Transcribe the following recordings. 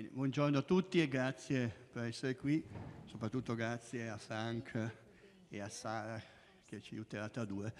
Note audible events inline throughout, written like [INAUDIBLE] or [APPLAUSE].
Bene, buongiorno a tutti e grazie per essere qui, soprattutto grazie a Frank e a Sara che ci aiuterà tra due.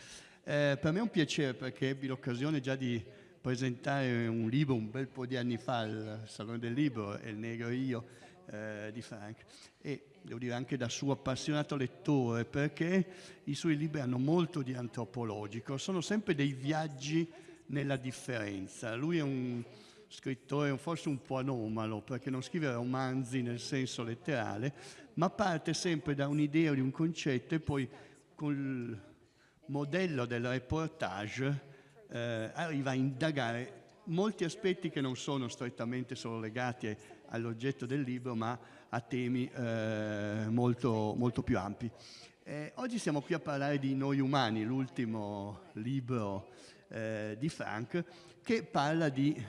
Eh, per me è un piacere perché ebbi l'occasione già di presentare un libro un bel po' di anni fa al Salone del Libro, El Negro io, eh, di Frank. E devo dire anche da suo appassionato lettore perché i suoi libri hanno molto di antropologico, sono sempre dei viaggi nella differenza. Lui è un scrittore forse un po' anomalo perché non scrive romanzi nel senso letterale, ma parte sempre da un'idea di un concetto e poi col modello del reportage eh, arriva a indagare molti aspetti che non sono strettamente solo legati all'oggetto del libro, ma a temi eh, molto, molto, più ampi. Eh, oggi siamo qui a parlare di Noi Umani, l'ultimo libro eh, di Frank, che parla di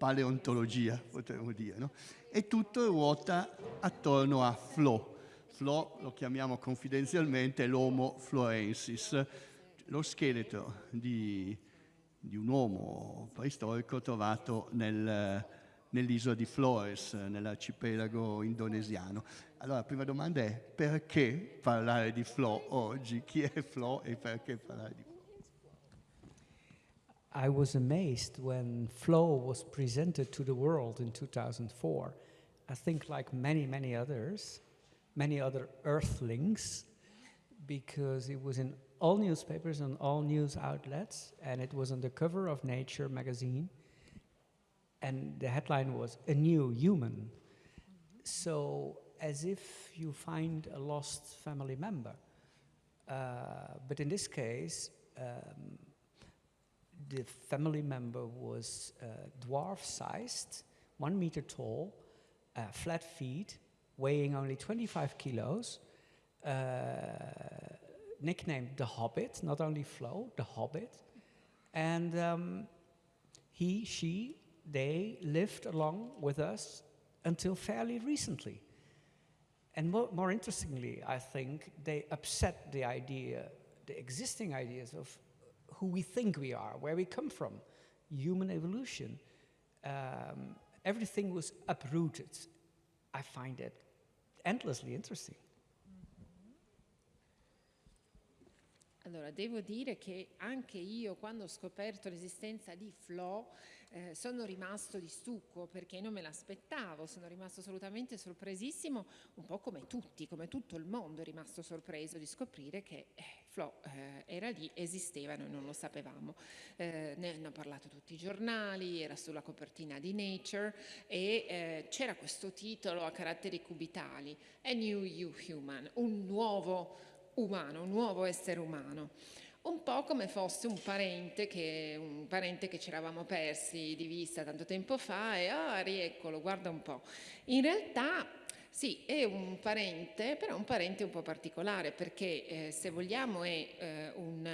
paleontologia, potremmo dire, no? e tutto ruota attorno a Flo. Flo lo chiamiamo confidenzialmente l'Homo florensis, lo scheletro di, di un uomo preistorico trovato nel, nell'isola di Flores, nell'arcipelago indonesiano. Allora, la prima domanda è perché parlare di Flo oggi? Chi è Flo e perché parlare di Flo? I was amazed when Flow was presented to the world in 2004. I think like many, many others, many other earthlings, because it was in all newspapers and all news outlets, and it was on the cover of Nature magazine, and the headline was A New Human. So as if you find a lost family member. Uh, but in this case, um, the family member was uh, dwarf-sized, one meter tall, uh, flat feet, weighing only 25 kilos, uh, nicknamed the Hobbit, not only Flo, the Hobbit. And um, he, she, they lived along with us until fairly recently. And more, more interestingly, I think, they upset the idea, the existing ideas of who we think we are, where we come from, human evolution. Um, everything was uprooted. I find it endlessly interesting. Allora, devo dire che anche io quando ho scoperto l'esistenza di Flo eh, sono rimasto di stucco perché non me l'aspettavo, sono rimasto assolutamente sorpresissimo, un po' come tutti, come tutto il mondo è rimasto sorpreso di scoprire che eh, Flo eh, era lì, esisteva, noi non lo sapevamo. Eh, ne hanno parlato tutti i giornali, era sulla copertina di Nature e eh, c'era questo titolo a caratteri cubitali, A New You Human, un nuovo umano, un nuovo essere umano un po' come fosse un parente che, un parente che ci eravamo persi di vista tanto tempo fa e ah, rieccolo, guarda un po'. In realtà sì, è un parente, però un parente un po' particolare perché eh, se vogliamo è eh, un,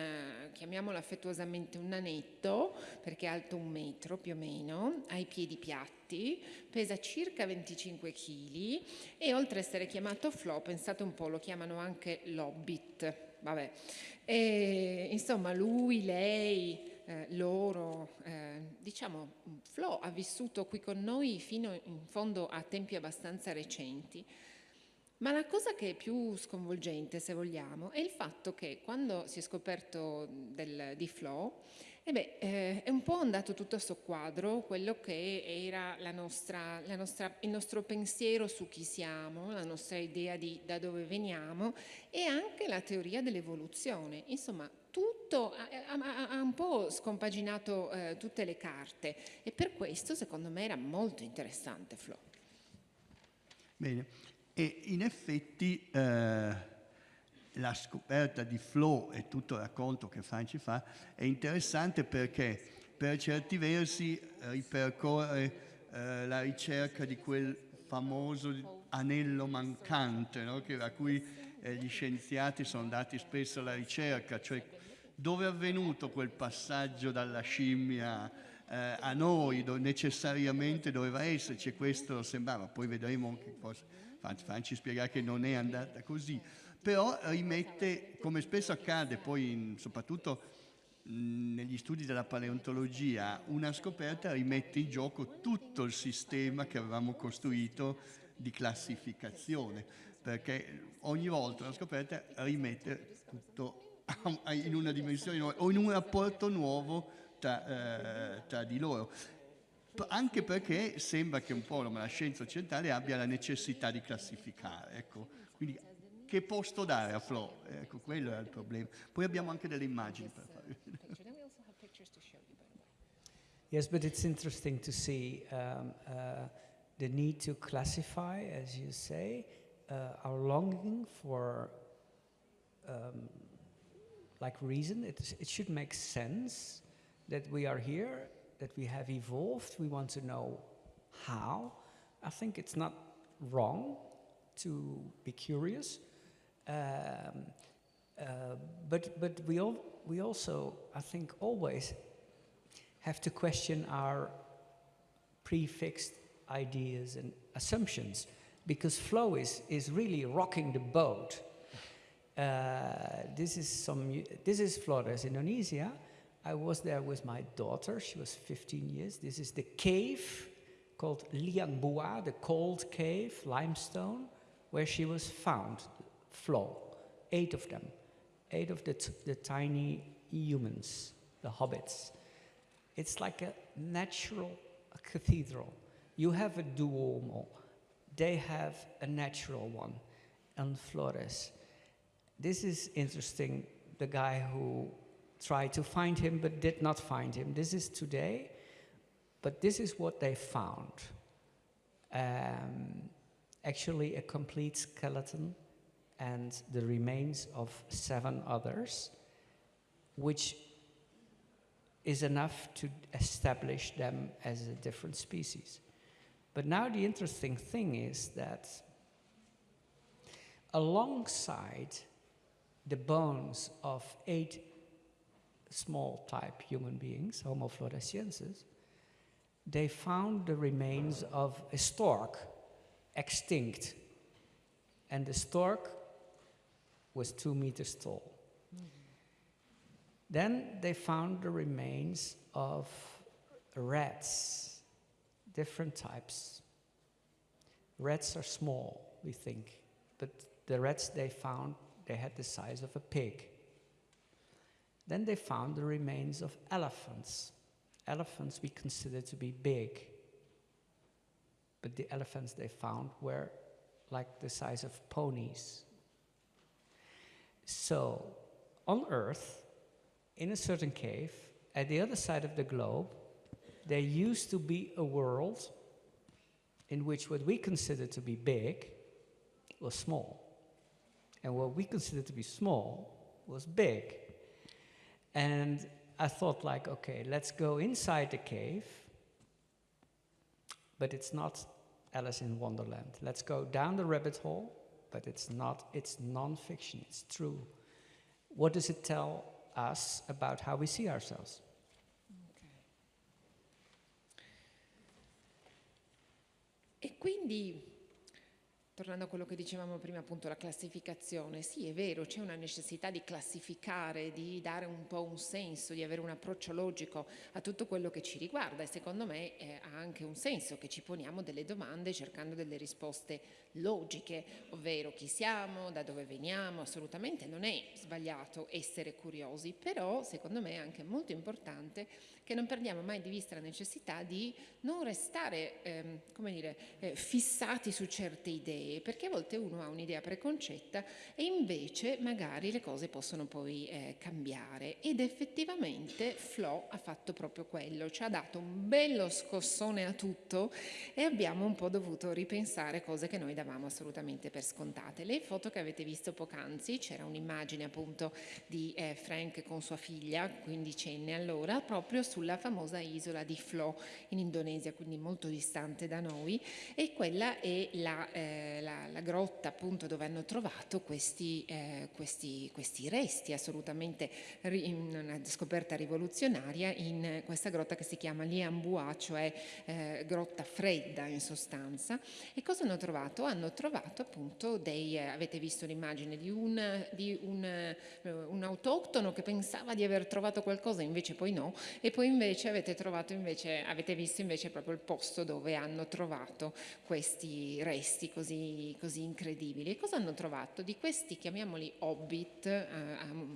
chiamiamolo affettuosamente un nanetto, perché è alto un metro più o meno, ha i piedi piatti, pesa circa 25 kg e oltre a essere chiamato Flo, pensate un po', lo chiamano anche l'Hobbit, vabbè. E, insomma, lui, lei, eh, loro, eh, diciamo, Flo ha vissuto qui con noi fino in fondo a tempi abbastanza recenti. Ma la cosa che è più sconvolgente, se vogliamo, è il fatto che quando si è scoperto del, di Flo, eh beh, eh, è un po' andato tutto a soqquadro quello che era la nostra, la nostra, il nostro pensiero su chi siamo, la nostra idea di da dove veniamo e anche la teoria dell'evoluzione. Insomma, tutto ha, ha, ha, un po' scompaginato eh, tutte le carte e per questo secondo me era molto interessante Flo. Bene, e in effetti... Eh la scoperta di flow e tutto il racconto che Franci fa è interessante perché per certi versi ripercorre eh, la ricerca di quel famoso anello mancante no? che, a cui eh, gli scienziati sono andati spesso alla ricerca, cioè dove è avvenuto quel passaggio dalla scimmia eh, a noi, dove necessariamente doveva esserci, questo sembrava, poi vedremo che forse Franci spiegare che non è andata così, però rimette, come spesso accade poi in, soprattutto mh, negli studi della paleontologia una scoperta rimette in gioco tutto il sistema che avevamo costruito di classificazione, perché ogni volta una scoperta rimette tutto in una dimensione nuova o in un rapporto nuovo tra, eh, tra di loro anche perché sembra che un po' la scienza occidentale abbia la necessità di classificare. Ecco. Quindi che dare a Flo? Ecco, quello è il problema. Poi abbiamo anche delle immagini per. Yes, but it's interesting to see um, uh, the need to classify, as you say, uh, our longing for um, like reason. It, it should make sense that we are here, that we have evolved. We want to know how. I think it's not wrong to be curious. Um, uh, but but we, all, we also, I think, always have to question our prefixed ideas and assumptions because flow is, is really rocking the boat. Uh, this is some, this is Flores, Indonesia. I was there with my daughter, she was 15 years. This is the cave called Liang Bua, the cold cave, limestone, where she was found, flow, eight of them, eight of the, the tiny humans, the hobbits. It's like a natural cathedral. You have a Duomo, they have a natural one on Flores. This is interesting, the guy who tried to find him but did not find him. This is today, but this is what they found. Um, actually a complete skeleton and the remains of seven others, which is enough to establish them as a different species. But now the interesting thing is that alongside the bones of eight small type human beings, Homo floresiensis, they found the remains of a stork, extinct. And the stork was two meters tall. Then they found the remains of rats, different types. Rats are small, we think, but the rats they found, they had the size of a pig. Then they found the remains of elephants. Elephants we consider to be big, but the elephants they found were like the size of ponies. So, on Earth, in a certain cave, at the other side of the globe, there used to be a world in which what we consider to be big was small. And what we consider to be small was big. And I thought like, okay, let's go inside the cave, but it's not Alice in Wonderland. Let's go down the rabbit hole, but it's not, it's non-fiction, it's true. What does it tell us about how we see ourselves. Okay. E quindi Tornando a quello che dicevamo prima, appunto la classificazione, sì è vero, c'è una necessità di classificare, di dare un po' un senso, di avere un approccio logico a tutto quello che ci riguarda e secondo me eh, ha anche un senso che ci poniamo delle domande cercando delle risposte logiche, ovvero chi siamo, da dove veniamo, assolutamente non è sbagliato essere curiosi, però secondo me è anche molto importante che non perdiamo mai di vista la necessità di non restare ehm, dire, eh, fissati su certe idee, perché a volte uno ha un'idea preconcetta e invece magari le cose possono poi eh, cambiare. Ed effettivamente Flo ha fatto proprio quello, ci ha dato un bello scossone a tutto e abbiamo un po' dovuto ripensare cose che noi davamo assolutamente per scontate. Le foto che avete visto poc'anzi, c'era un'immagine appunto di eh, Frank con sua figlia, quindicenne allora, proprio su sulla famosa isola di Flo in Indonesia, quindi molto distante da noi, e quella è la, eh, la, la, grotta appunto dove hanno trovato questi, eh, questi, questi resti assolutamente ri, una scoperta rivoluzionaria in questa grotta che si chiama Liambua, cioè eh, grotta fredda in sostanza. E cosa hanno trovato? Hanno trovato appunto dei, eh, avete visto l'immagine di, un, di un, eh, un autoctono che pensava di aver trovato qualcosa, invece poi no, e poi invece avete trovato invece, avete visto invece proprio il posto dove hanno trovato questi resti così, così incredibili. E cosa hanno trovato? Di questi, chiamiamoli hobbit, eh,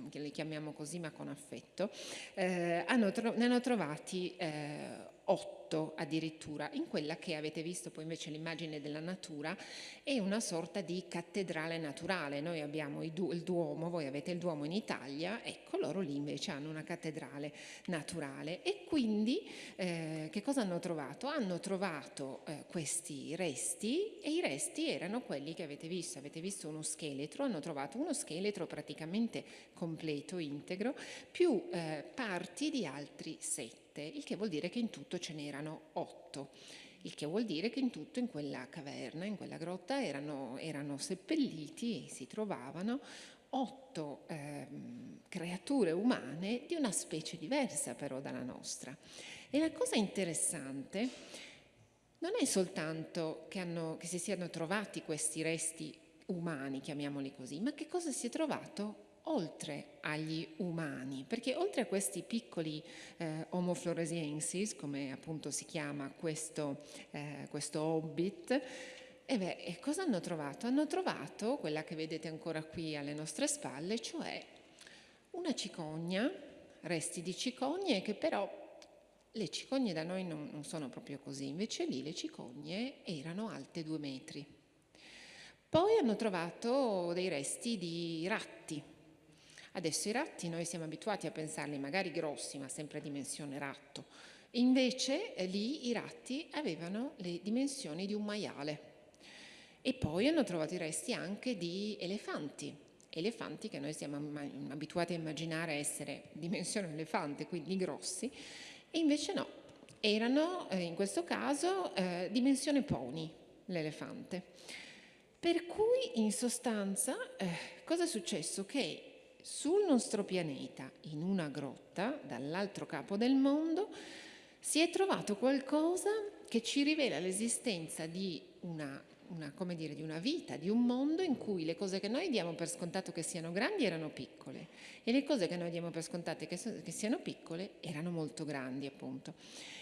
che li chiamiamo così ma con affetto, eh, hanno ne hanno trovati eh, otto addirittura, in quella che avete visto poi invece l'immagine della natura è una sorta di cattedrale naturale. Noi abbiamo il Duomo, voi avete il Duomo in Italia, ecco loro lì invece hanno una cattedrale naturale. E quindi eh, che cosa hanno trovato? Hanno trovato eh, questi resti e i resti erano quelli che avete visto, avete visto uno scheletro, hanno trovato uno scheletro praticamente completo, integro, più eh, parti di altri sette il che vuol dire che in tutto ce n'erano otto, il che vuol dire che in tutto in quella caverna, in quella grotta erano, erano seppelliti, si trovavano otto eh, creature umane di una specie diversa però dalla nostra. E la cosa interessante non è soltanto che, hanno, che si siano trovati questi resti umani, chiamiamoli così, ma che cosa si è trovato oltre agli umani, perché oltre a questi piccoli eh, Homo floresiensis, come appunto si chiama questo, eh, questo hobbit, e beh, e cosa hanno trovato? Hanno trovato quella che vedete ancora qui alle nostre spalle, cioè una cicogna, resti di cicogne che però le cicogne da noi non, non sono proprio così, invece lì le cicogne erano alte due metri. Poi hanno trovato dei resti di ratti, Adesso i ratti noi siamo abituati a pensarli magari grossi, ma sempre a dimensione ratto. Invece eh, lì i ratti avevano le dimensioni di un maiale. E poi hanno trovato i resti anche di elefanti, elefanti che noi siamo abituati a immaginare essere [LAUGHS] dimensione elefante, quindi grossi, e invece no, erano eh, in questo caso eh, dimensione pony, l'elefante. Per cui in sostanza eh, cosa è successo? Che sul nostro pianeta, in una grotta, dall'altro capo del mondo, si è trovato qualcosa che ci rivela l'esistenza di una, una, dire, di una, vita, di un mondo in cui le cose che noi diamo per scontato che siano grandi erano piccole e le cose che noi diamo per scontate che, che siano piccole erano molto grandi appunto.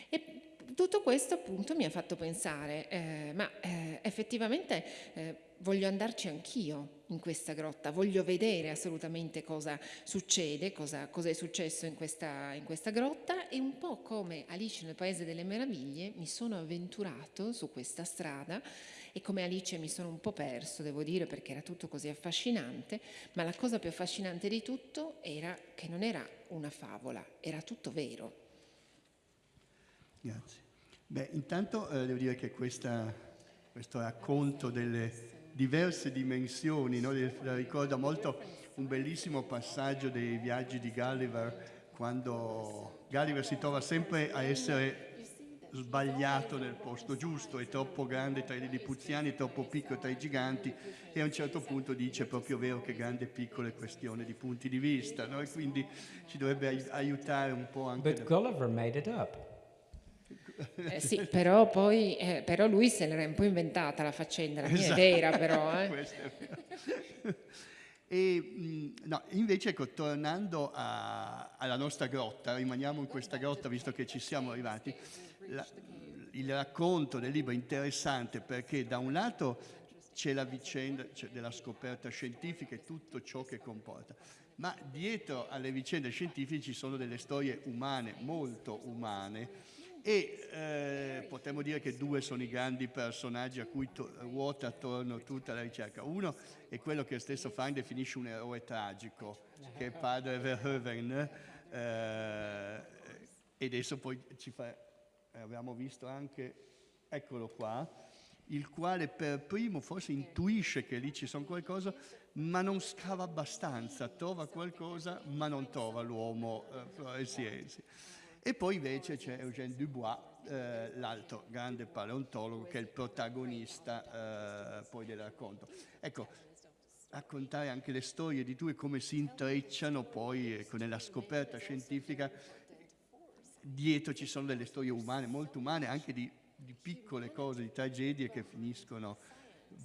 E tutto questo appunto mi ha fatto pensare, eh, ma eh, effettivamente eh, voglio andarci anch'io in questa grotta, voglio vedere assolutamente cosa succede, cosa, cosa è successo in questa, in questa, grotta e un po' come Alice nel Paese delle Meraviglie mi sono avventurato su questa strada e come Alice mi sono un po' perso, devo dire, perché era tutto così affascinante, ma la cosa più affascinante di tutto era che non era una favola, era tutto vero. Grazie. Beh, intanto eh, devo dire che questa, questo racconto delle diverse dimensioni, no? ricorda molto un bellissimo passaggio dei viaggi di Gulliver, quando Gulliver si trova sempre a essere sbagliato nel posto giusto, è troppo grande tra i lilipuziani, è troppo piccolo tra i giganti e a un certo punto dice proprio vero che grande e piccolo è questione di punti di vista, no? e quindi ci dovrebbe aiutare un po' anche... But Gulliver made it up. Eh [LAUGHS] sì, però poi eh, però lui se l'era un po' inventata la faccenda, la mia esatto. è vera però. [LAUGHS] Eh. [LAUGHS] e mh, no, invece ecco, tornando a, alla nostra grotta, rimaniamo in questa grotta visto che ci siamo arrivati, la, il racconto del libro è interessante perché da un lato c'è la vicenda della scoperta scientifica e tutto ciò che comporta, ma dietro alle vicende scientifiche ci sono delle storie umane, molto umane, e eh, potremmo dire che due sono i grandi personaggi a cui to- ruota attorno tutta la ricerca. Uno è quello che stesso Frank definisce un eroe tragico, che è padre Verhoeven, eh, e adesso poi ci fa, eh, abbiamo visto anche, eccolo qua, il quale per primo forse intuisce che lì ci sono qualcosa, ma non scava abbastanza, trova qualcosa, ma non trova l'uomo eh. E poi invece c'è Eugène Dubois, eh, l'altro grande paleontologo che è il protagonista eh, poi del racconto. Ecco, raccontare anche le storie di due come si intrecciano poi ecco, nella scoperta scientifica. Dietro ci sono delle storie umane, molto umane, anche di, di piccole cose, di tragedie che finiscono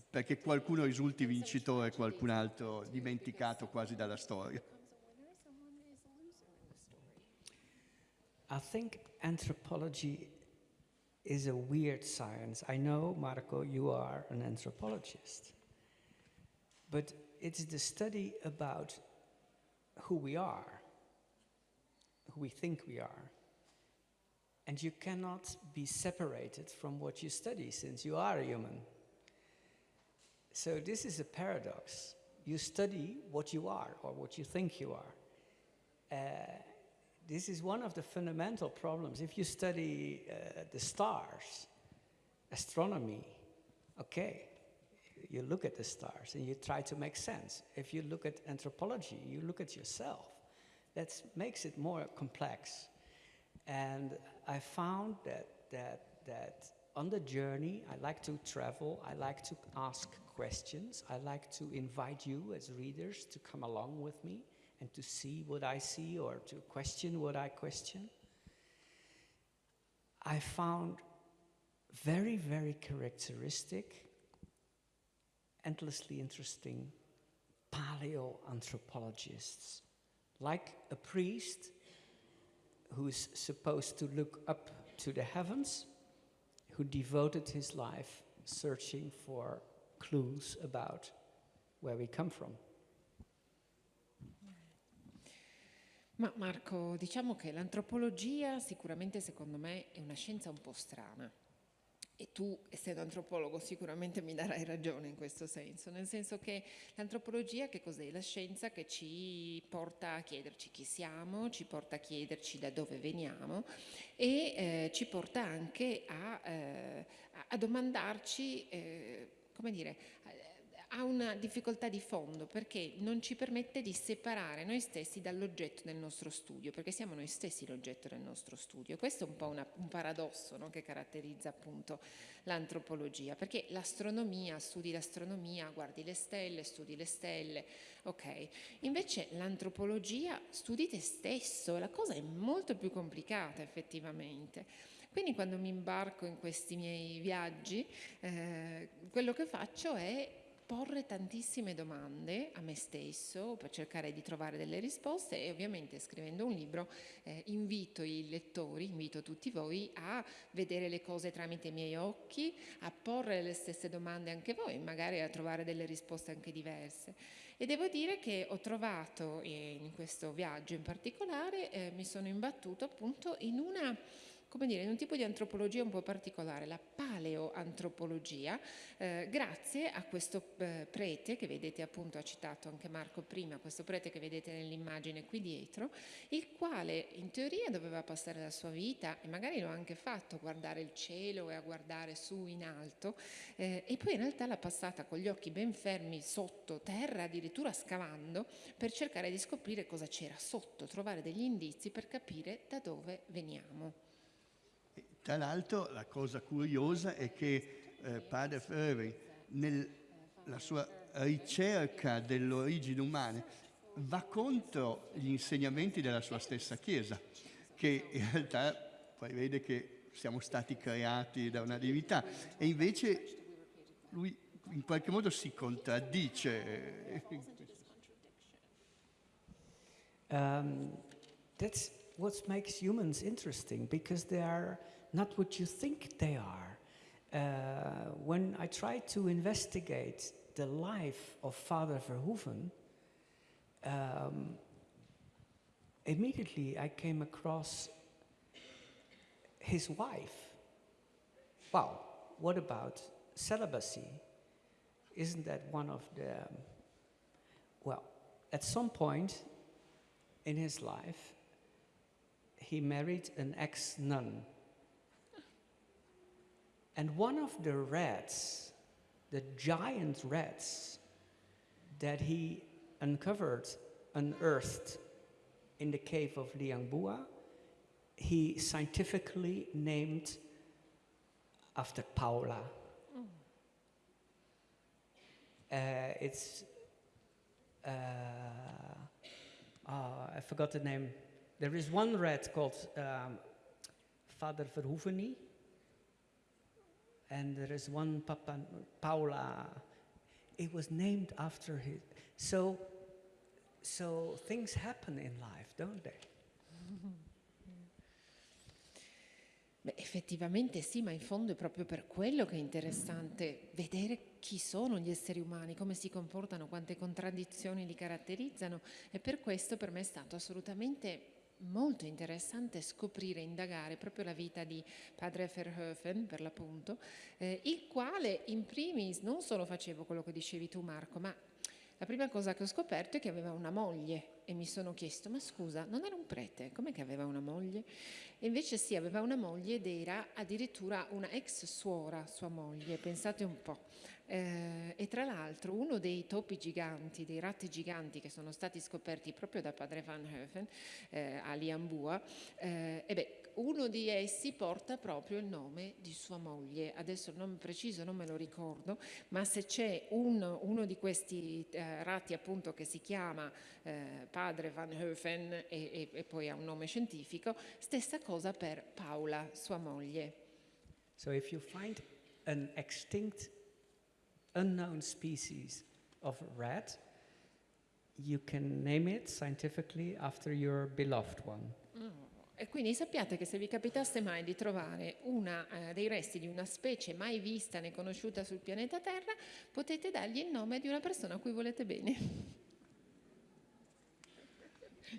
perché qualcuno risulti vincitore e qualcun altro dimenticato quasi dalla storia. I think anthropology is a weird science. I know, Marco, you are an anthropologist. But it's the study about who we are, who we think we are. And you cannot be separated from what you study since you are a human. So this is a paradox. You study what you are or what you think you are. Uh, this is one of the fundamental problems. If you study uh, the stars, astronomy, okay, you look at the stars and you try to make sense. If you look at anthropology, you look at yourself. That makes it more complex. And I found that, that, that on the journey, I like to travel, I like to ask questions, I like to invite you as readers to come along with me and to see what I see or to question what I question. I found very, very characteristic, endlessly interesting paleoanthropologists, like a priest who's supposed to look up to the heavens, who devoted his life searching for clues about where we come from. Ma Marco, diciamo che l'antropologia sicuramente secondo me è una scienza un po' strana. E tu, essendo antropologo, sicuramente mi darai ragione in questo senso, nel senso che l'antropologia che cos'è? La scienza che ci porta a chiederci chi siamo, ci porta a chiederci da dove veniamo e eh, ci porta anche a, eh, a domandarci, eh, come dire, ha una difficoltà di fondo perché non ci permette di separare noi stessi dall'oggetto del nostro studio, perché siamo noi stessi l'oggetto del nostro studio. Questo è un po' una, un paradosso no? che caratterizza appunto l'antropologia, perché l'astronomia, studi l'astronomia, guardi le stelle, studi le stelle, ok. Invece l'antropologia studi te stesso, la cosa è molto più complicata effettivamente. Quindi quando mi imbarco in questi miei viaggi, eh, quello che faccio è porre tantissime domande a me stesso per cercare di trovare delle risposte e ovviamente scrivendo un libro eh, invito i lettori, invito tutti voi a vedere le cose tramite i miei occhi, a porre le stesse domande anche voi, magari a trovare delle risposte anche diverse. E devo dire che ho trovato eh, in questo viaggio in particolare, eh, mi sono imbattuto appunto in una come dire, in un tipo di antropologia un po' particolare, la paleoantropologia, eh, grazie a questo eh, prete che vedete appunto, ha citato anche Marco prima, questo prete che vedete nell'immagine qui dietro, il quale in teoria doveva passare la sua vita, e magari lo ha anche fatto, a guardare il cielo e a guardare su in alto, eh, e poi in realtà l'ha passata con gli occhi ben fermi sotto terra, addirittura scavando, per cercare di scoprire cosa c'era sotto, trovare degli indizi per capire da dove veniamo. Tra l'altro la cosa curiosa è che eh, padre Ferri nella sua ricerca dell'origine umana va contro gli insegnamenti della sua stessa Chiesa, che in realtà poi vede che siamo stati creati da una divinità e invece lui in qualche modo si contraddice. Um, that's what makes humans interesting because they are not what you think they are. Uh, when I tried to investigate the life of Father Verhoeven, um, immediately I came across his wife. Wow, what about celibacy? Isn't that one of the. Well, at some point in his life, he married an ex nun and one of the rats, the giant rats that he uncovered, unearthed in the cave of Liangbua, he scientifically named after Paula. Uh, it's, uh, oh, I forgot the name. There is one rat called um, Father Verhoeveni, and there is one Papa Paula. It was named after his. So, so things happen in life, don't they? Beh, effettivamente sì, ma in fondo è proprio per quello che è interessante vedere chi sono gli esseri umani, come si comportano, quante contraddizioni li caratterizzano e per questo per me è stato assolutamente molto interessante scoprire, indagare proprio la vita di padre Verhoeven, per l'appunto, eh, il quale in primis non solo faceva quello che dicevi tu Marco, ma la prima cosa che ho scoperto è che aveva una moglie e mi sono chiesto, ma scusa, non era un prete, com'è che aveva una moglie? E invece sì, aveva una moglie ed era addirittura una ex suora, sua moglie, pensate un po'. Eh, e tra l'altro uno dei topi giganti, dei ratti giganti che sono stati scoperti proprio da padre Van Heuven eh, a Liambua, eh, beh, uno di essi porta proprio il nome di sua moglie. Adesso il nome preciso non me lo ricordo, ma se c'è un, uno di questi eh, ratti appunto che si chiama eh, padre Van Heuven e, e, e poi ha un nome scientifico, stessa cosa per Paola, sua moglie. So if you find an extinct unknown species of rat, you can name it scientifically after your beloved one. E quindi sappiate che se vi capitasse mai di trovare una, eh, dei resti di una specie mai vista né conosciuta sul pianeta Terra, potete dargli il nome di una persona a cui volete bene.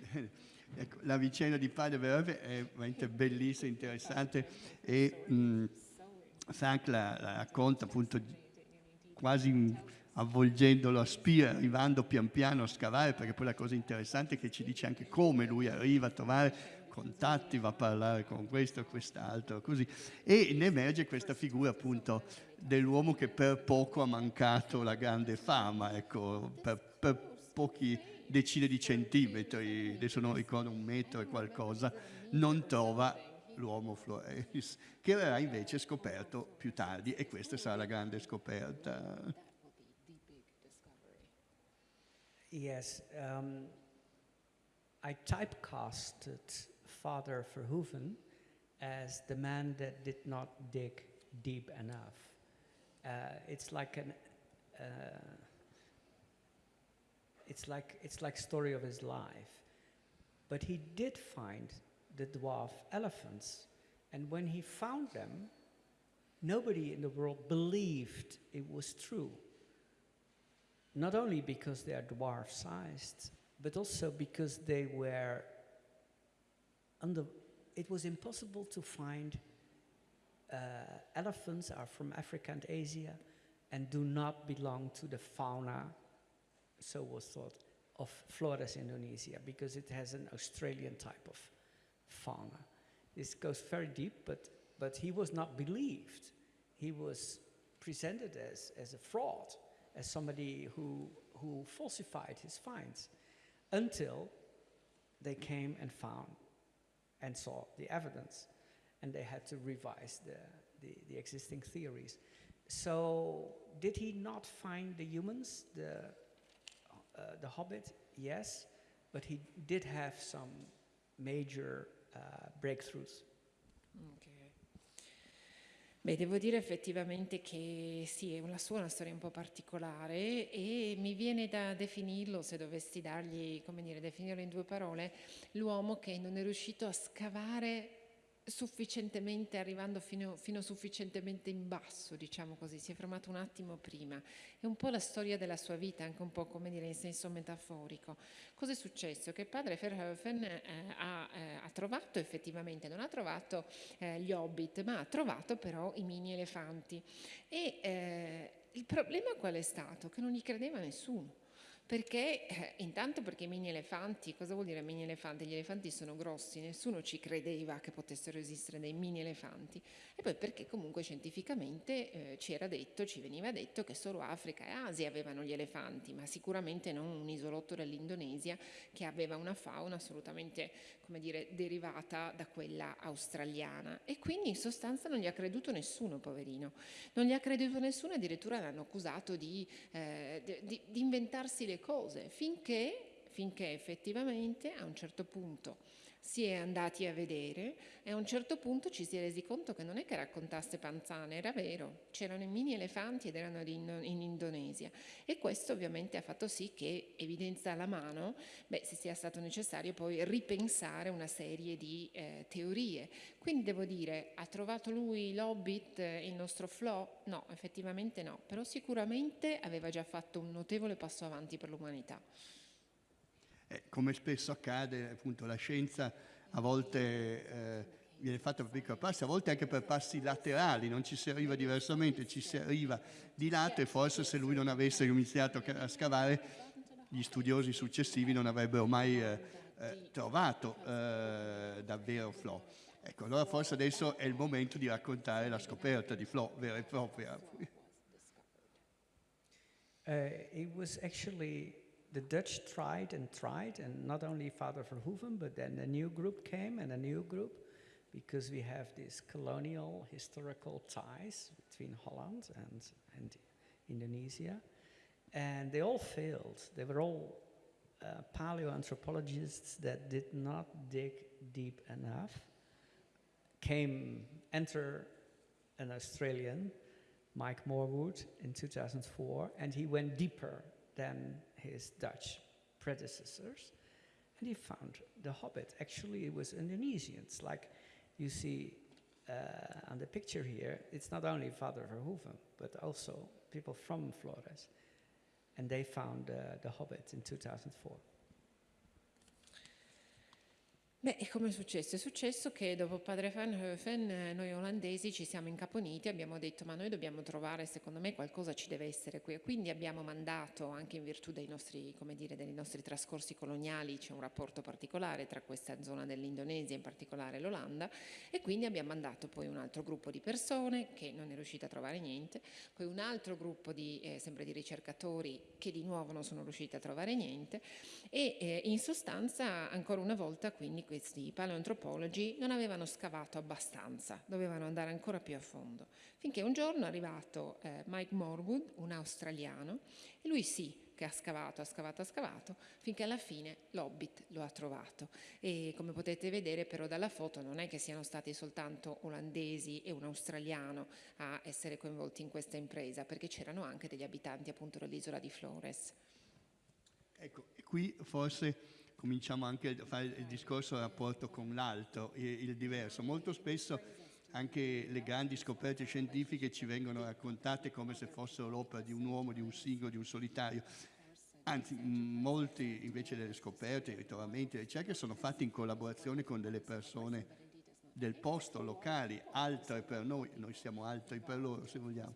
[LAUGHS] Ecco, la vicenda di Padre Verve è veramente bellissima, interessante e mh, Frank la, la racconta appunto quasi avvolgendolo a spia, arrivando pian piano a scavare, perché poi la cosa interessante è che ci dice anche come lui arriva a trovare contatti, va a parlare con questo quest'altro, così. E ne emerge questa figura appunto dell'uomo che per poco ha mancato la grande fama, ecco, per, per pochi decine di centimetri, adesso non ricordo un metro e qualcosa, non trova l'uomo Florelis, che verrà invece scoperto più tardi e questa sarà la grande scoperta. Yes, um, I typecasted Father Verhoeven as the man that did not dig deep enough. Uh, it's like an uh, it's like it's like story of his life. But he did find the dwarf elephants, and when he found them, nobody in the world believed it was true. Not only because they are dwarf sized, but also because they were under, it was impossible to find uh, elephants are from Africa and Asia and do not belong to the fauna, so was thought, of Flores, Indonesia, because it has an Australian type of fauna. This goes very deep, but, but he was not believed. He was presented as, as a fraud, as somebody who, who falsified his finds, until they came and found and saw the evidence, and they had to revise the, the, the existing theories. So, did he not find the humans, the, uh, the Hobbit? Yes, but he did have some major uh, breakthroughs. Okay. Beh, devo dire effettivamente che sì, la sua è una storia un po' particolare e mi viene da definirlo, se dovessi dargli, come dire, definirlo in due parole, l'uomo che non è riuscito a scavare sufficientemente, arrivando fino, fino, sufficientemente in basso, diciamo così, si è fermato un attimo prima. È un po' la storia della sua vita, anche un po' come dire in senso metaforico. Cosa è successo? Che padre Verhoeven eh, ha, eh, ha, trovato effettivamente, non ha trovato eh, gli hobbit, ma ha trovato però i mini elefanti. E eh, il problema qual è stato? Che non gli credeva nessuno Perché, eh, intanto perché i mini elefanti, cosa vuol dire mini elefanti? Gli elefanti sono grossi, nessuno ci credeva che potessero esistere dei mini elefanti. E poi perché comunque scientificamente eh, ci era detto, ci veniva detto che solo Africa e Asia avevano gli elefanti, ma sicuramente non un isolotto dell'Indonesia che aveva una fauna assolutamente, come dire, derivata da quella australiana. E quindi in sostanza non gli ha creduto nessuno, poverino. Non gli ha creduto nessuno, addirittura l'hanno accusato di, eh, di, di inventarsi le cose finché, finché effettivamente a un certo punto si è andati a vedere e a un certo punto ci si è resi conto che non è che raccontasse panzane, era vero, c'erano i mini elefanti ed erano in, in Indonesia e questo ovviamente ha fatto sì che, evidenza alla mano, beh, se sia stato necessario poi ripensare una serie di eh, teorie. Quindi devo dire, ha trovato lui l'Hobbit, il nostro Flo? No, effettivamente no, però sicuramente aveva già fatto un notevole passo avanti per l'umanità. Eh, come spesso accade, appunto, la scienza a volte eh, viene fatta per piccoli passi, a volte anche per passi laterali, non ci si arriva diversamente, ci si arriva di lato e forse se lui non avesse iniziato a scavare, gli studiosi successivi non avrebbero mai eh, eh trovato eh, davvero Flo. Ecco, allora forse adesso è il momento di raccontare la scoperta di Flo vera e propria. Uh, it was actually the Dutch tried and tried, and not only Father Verhoeven, but then a new group came and a new group, because we have these colonial historical ties between Holland and, and Indonesia. And they all failed. They were all uh, paleoanthropologists that did not dig deep enough. Came, enter an Australian, Mike Morwood, in 2004, and he went deeper than his Dutch predecessors. And he found the Hobbit. Actually, it was Indonesian. It's like you see uh, on the picture here, it's not only Father Verhoeven, but also people from Flores. And they found uh, the Hobbit in 2004. Beh, e come è successo? È successo che dopo padre Van Hoeven eh, noi olandesi ci siamo incaponiti abbiamo detto ma noi dobbiamo trovare, secondo me qualcosa ci deve essere qui. E quindi abbiamo mandato, anche in virtù dei nostri, dire, dei nostri trascorsi coloniali, c'è un rapporto particolare tra questa zona dell'Indonesia, in particolare l'Olanda, e quindi abbiamo mandato poi un altro gruppo di persone che non è riuscito a trovare niente, poi un altro gruppo di, eh, sempre di ricercatori che di nuovo non sono riusciti a trovare niente e eh, in sostanza ancora una volta quindi questi paleoantropologi non avevano scavato abbastanza, dovevano andare ancora più a fondo, finché un giorno è arrivato eh, Mike Morwood, un australiano, e lui sì che ha scavato, ha scavato, ha scavato, finché alla fine l'Hobbit lo ha trovato. E come potete vedere però dalla foto non è che siano stati soltanto olandesi e un australiano a essere coinvolti in questa impresa, perché c'erano anche degli abitanti appunto dell'isola di Flores. Ecco, qui forse cominciamo anche a fare il discorso del rapporto con l'altro, il diverso. Molto spesso anche le grandi scoperte scientifiche ci vengono raccontate come se fossero l'opera di un uomo, di un singolo, di un solitario. Anzi, molti invece delle scoperte, i ritrovamenti, le ricerche sono fatti in collaborazione con delle persone del posto, locali, altre per noi, noi siamo altri per loro se vogliamo,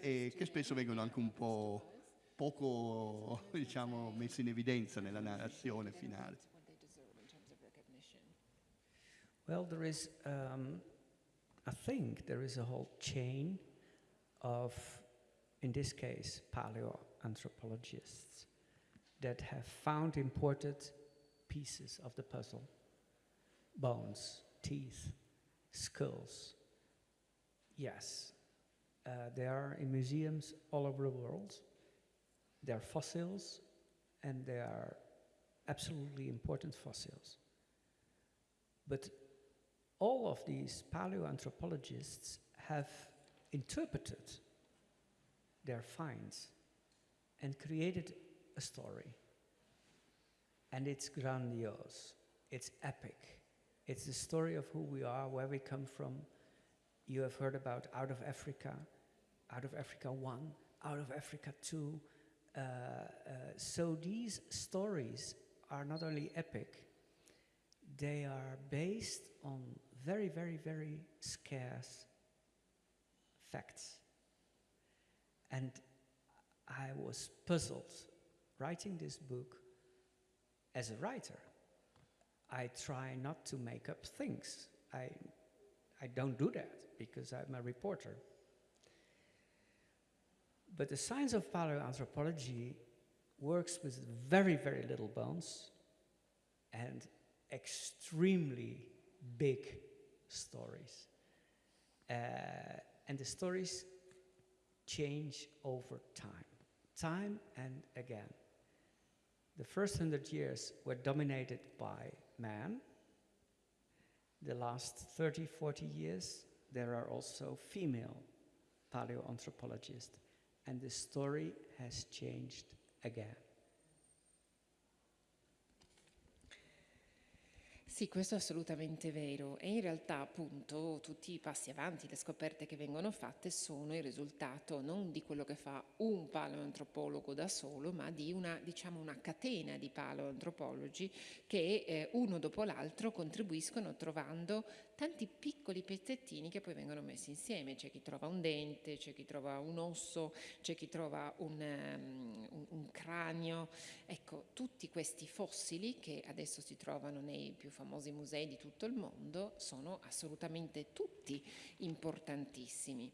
e che spesso vengono anche un po' poco [LAUGHS] diciamo, in evidenza nella narrazione finale. Well, there is, um, I think there is a whole chain of, in this case, paleoanthropologists that have found imported pieces of the puzzle bones, teeth, skulls. Yes, uh, they are in museums all over the world. They are fossils, and they are absolutely important fossils. But all of these paleoanthropologists have interpreted their finds and created a story. And it's grandiose, it's epic. It's the story of who we are, where we come from. You have heard about Out of Africa, Out of Africa 1, Out of Africa 2, uh, uh, Uh, uh, so these stories are not only epic, they are based on very, very, very scarce facts. And I was puzzled writing this book as a writer. I try not to make up things. I, I don't do that because I'm a reporter. But the science of paleoanthropology works with very, very little bones and extremely big stories. Uh, and the stories change over time, time and again. The first hundred years were dominated by man. The last 30, 40 years, there are also female paleoanthropologists, and the story has changed again. Sì, questo è assolutamente vero e in realtà appunto tutti i passi avanti, le scoperte che vengono fatte sono il risultato non di quello che fa un paleoantropologo da solo, ma di una, diciamo, una catena di paleoantropologi che eh, uno dopo l'altro contribuiscono trovando tanti piccoli pezzettini che poi vengono messi insieme. C'è chi trova un dente, c'è chi trova un osso, c'è chi trova un, um, un, cranio. Ecco, tutti questi fossili che adesso si trovano nei più famosi musei di tutto il mondo sono assolutamente tutti importantissimi.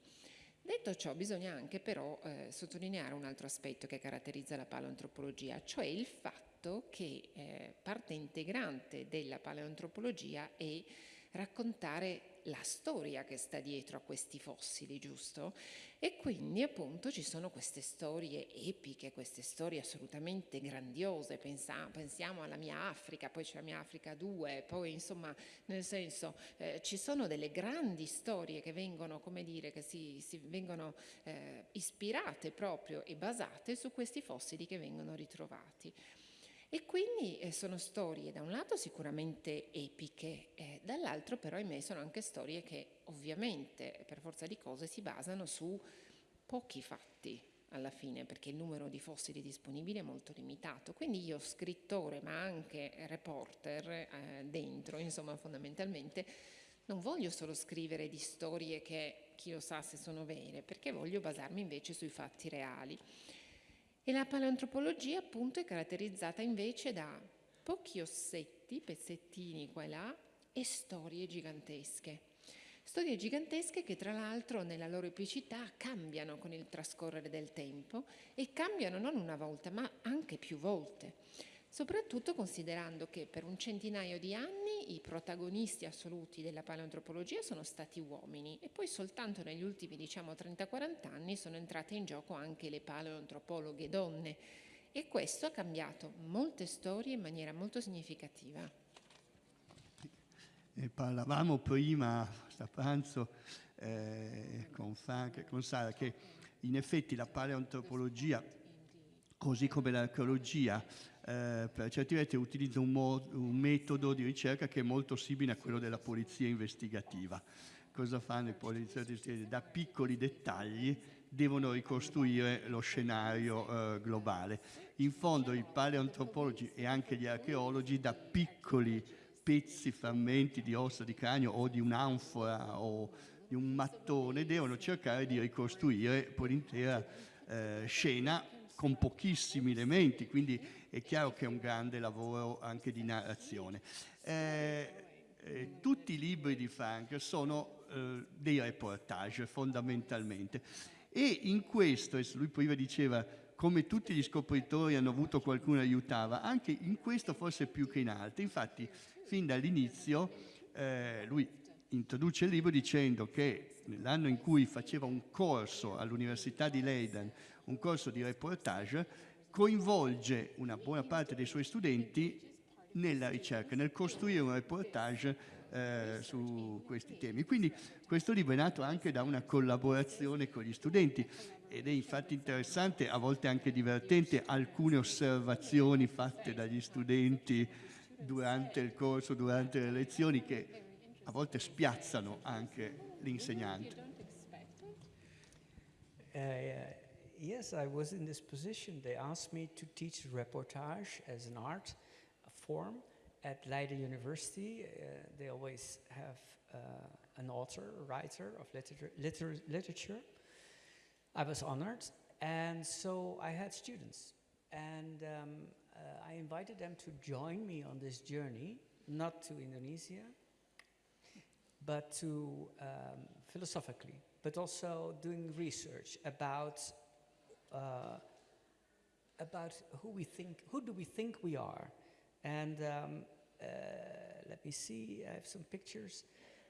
Detto ciò, bisogna anche però eh, sottolineare un altro aspetto che caratterizza la paleoantropologia, cioè il fatto che eh, parte integrante della paleoantropologia è raccontare la storia che sta dietro a questi fossili, giusto? E quindi appunto ci sono queste storie epiche, queste storie assolutamente grandiose, Pensa, pensiamo alla mia Africa, poi c'è la mia Africa 2, poi insomma nel senso eh, ci sono delle grandi storie che vengono, come dire, che si, si vengono eh, ispirate proprio e basate su questi fossili che vengono ritrovati. E quindi eh, sono storie da un lato sicuramente epiche, eh, dall'altro però ahimè sono anche storie che ovviamente per forza di cose si basano su pochi fatti alla fine perché il numero di fossili disponibili è molto limitato. Quindi io scrittore ma anche reporter eh, dentro, insomma fondamentalmente non voglio solo scrivere di storie che chi lo sa se sono vere, perché voglio basarmi invece sui fatti reali. E la paleoantropologia appunto è caratterizzata invece da pochi ossetti, pezzettini qua e là, e storie gigantesche. Storie gigantesche che tra l'altro nella loro epicità cambiano con il trascorrere del tempo e cambiano non una volta ma anche più volte soprattutto considerando che per un centinaio di anni i protagonisti assoluti della paleoantropologia sono stati uomini e poi soltanto negli ultimi diciamo 30-40 anni sono entrate in gioco anche le paleoantropologhe donne e questo ha cambiato molte storie in maniera molto significativa. E parlavamo prima a pranzo eh, con Frank e con Sara che in effetti la paleoantropologia così come l'archeologia eh, per certi versi utilizza un, un, metodo di ricerca che è molto simile a quello della polizia investigativa. Cosa fanno i poliziotti? Da piccoli dettagli devono ricostruire lo scenario eh, globale. In fondo i paleoantropologi e anche gli archeologi da piccoli pezzi, frammenti di ossa di cranio o di un'anfora o di un mattone devono cercare di ricostruire l'intera eh, scena con pochissimi elementi, quindi è chiaro che è un grande lavoro anche di narrazione. Eh, eh, tutti i libri di Frank sono eh, dei reportage fondamentalmente e in questo, lui prima diceva come tutti gli scopritori hanno avuto qualcuno aiutava, anche in questo forse più che in altri, infatti fin dall'inizio eh, lui introduce il libro dicendo che nell'anno in cui faceva un corso all'Università di Leiden un corso di reportage, coinvolge una buona parte dei suoi studenti nella ricerca, nel costruire un reportage eh, su questi temi. Quindi questo libro è nato anche da una collaborazione con gli studenti ed è infatti interessante, a volte anche divertente, alcune osservazioni fatte dagli studenti durante il corso, durante le lezioni che a volte spiazzano anche l'insegnante. Uh, yes, I was in this position. They asked me to teach reportage as an art form at Leiden University. Uh, they always have uh, an author, a writer of literature, liter literature. I was honored, and so I had students. And um, uh, I invited them to join me on this journey, not to Indonesia, but to um, philosophically, but also doing research about uh, about who we think, who do we think we are, and um, uh, let me see, I have some pictures.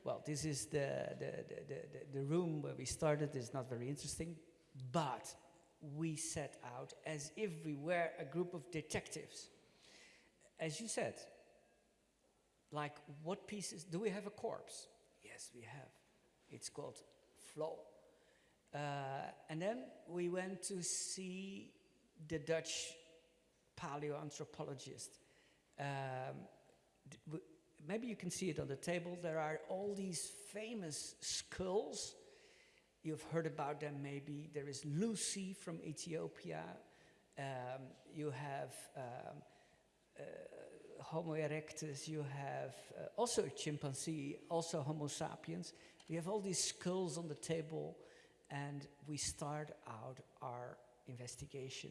Well, this is the, the, the, the, the room where we started. It's not very interesting, but we set out as if we were a group of detectives. As you said, like what pieces, do we have a corpse? Yes, we have. It's called Flow. Uh, and then we went to see the Dutch paleoanthropologist. Um, maybe you can see it on the table. There are all these famous skulls. You've heard about them maybe. There is Lucy from Ethiopia. Um, you have um, uh, Homo erectus, you have uh, also a chimpanzee, also Homo sapiens. We have all these skulls on the table, and we start out our investigation.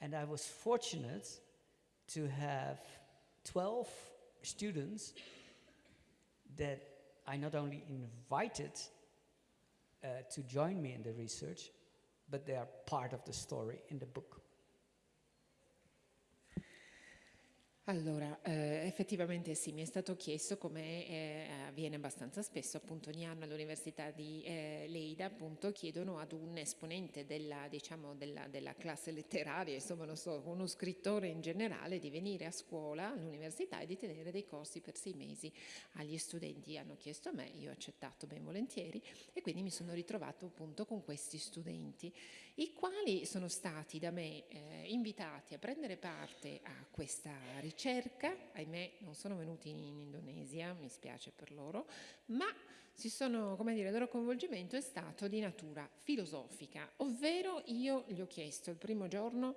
And I was fortunate to have 12 students that I not only invited uh, to join me in the research, but they are part of the story in the book. Allora, eh, effettivamente sì, mi è stato chiesto come eh, avviene abbastanza spesso, appunto ogni anno all'Università di eh, Leida appunto chiedono ad un esponente della, diciamo, della, della classe letteraria, insomma non so, uno scrittore in generale di venire a scuola all'università e di tenere dei corsi per sei mesi agli studenti. Hanno chiesto a me, io ho accettato ben volentieri e quindi mi sono ritrovato appunto con questi studenti, i quali sono stati da me eh, invitati a prendere parte a questa ricerca ahimè non sono venuti in Indonesia, mi spiace per loro, ma sono, dire, il loro coinvolgimento è stato di natura filosofica, ovvero io gli ho chiesto il primo giorno,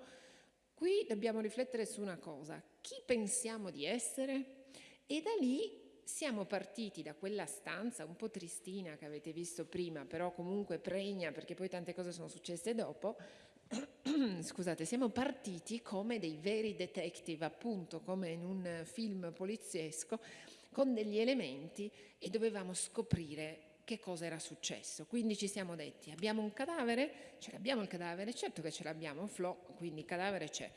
qui dobbiamo riflettere su una cosa, chi pensiamo di essere? E da lì siamo partiti da quella stanza un po' tristina che avete visto prima, però comunque pregna perché poi tante cose sono successe dopo, [CLEARS THROAT] scusate, siamo partiti come dei veri detective, appunto come in un film poliziesco, con degli elementi e dovevamo scoprire che cosa era successo. Quindi ci siamo detti, abbiamo un cadavere? Ce l'abbiamo il cadavere? Certo che ce l'abbiamo, Flo, quindi il cadavere c'è.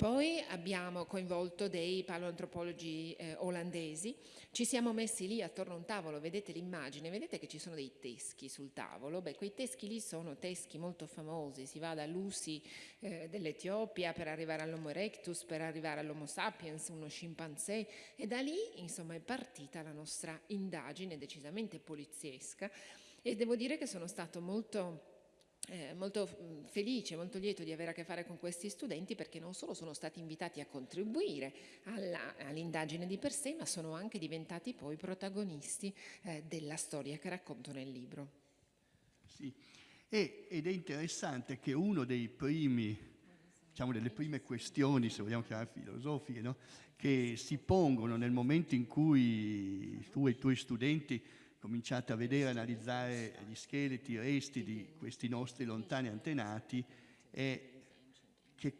Poi abbiamo coinvolto dei paleoantropologi eh, olandesi, ci siamo messi lì attorno a un tavolo, vedete l'immagine, vedete che ci sono dei teschi sul tavolo, beh quei teschi lì sono teschi molto famosi, si va da Lucy eh, dell'Etiopia per arrivare all'Homo erectus, per arrivare all'Homo sapiens, uno scimpanzé. E da lì insomma è partita la nostra indagine decisamente poliziesca. E devo dire che sono stato molto eh, molto mh, felice, molto lieto di avere a che fare con questi studenti perché non solo sono stati invitati a contribuire all'indagine di per sé, ma sono anche diventati poi protagonisti eh, della storia che racconto nel libro. Sì. E- ed è interessante che uno dei primi, diciamo delle prime questioni, se vogliamo chiamare filosofiche, no? che si pongono nel momento in cui tu e i tuoi studenti cominciate a vedere, analizzare gli scheletri, i resti di questi nostri lontani antenati, è che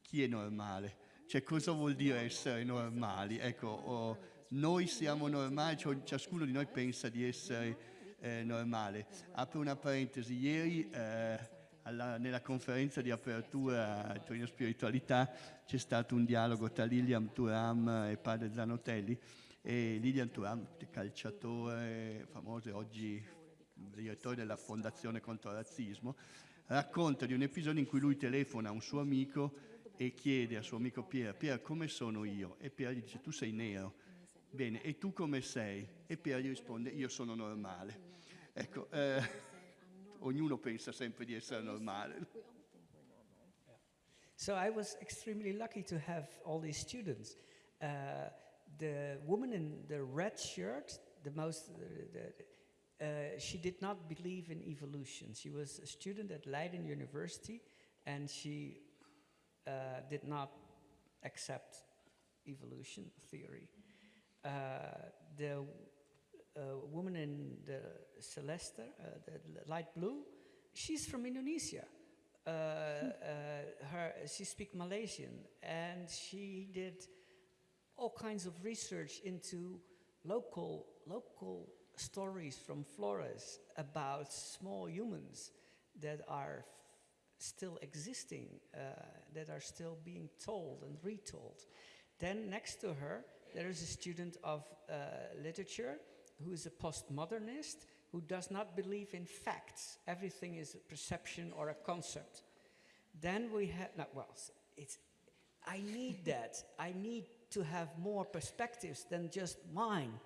chi è normale? Cioè cosa vuol dire essere normali? Ecco, oh, noi siamo normali, cioè, ciascuno di noi pensa di essere eh, normale. Apro una parentesi, ieri eh, alla- nella conferenza di apertura a Torino Spiritualità c'è stato un dialogo tra Lilian Turam e padre Zanotelli e Lilian Turam, calciatore famoso e oggi direttore della Fondazione contro il razzismo, racconta di un episodio in cui lui telefona a un suo amico e chiede al suo amico Pier, Pier come sono io? E Pier gli dice tu sei nero. Bene, e tu come sei? E Pier gli risponde io sono normale. Ecco, eh, ognuno pensa sempre di essere normale. So I was extremely lucky to have all these students. Uh, the woman in the red shirt, the most, uh, uh, she did not believe in evolution. She was a student at Leiden University, and she uh, did not accept evolution theory. Uh, the uh, woman in the celeste, uh, the light blue, she's from Indonesia. her, she speaks Malaysian, and she did all kinds of research into local, local stories from Flores about small humans that are still existing, uh, that are still being told and retold. Then next to her, there is a student of uh, literature who is a postmodernist who does not believe in facts. Everything is a perception or a concept. Then we have, no, well, it's, I need that. I need to have more perspectives than just mine.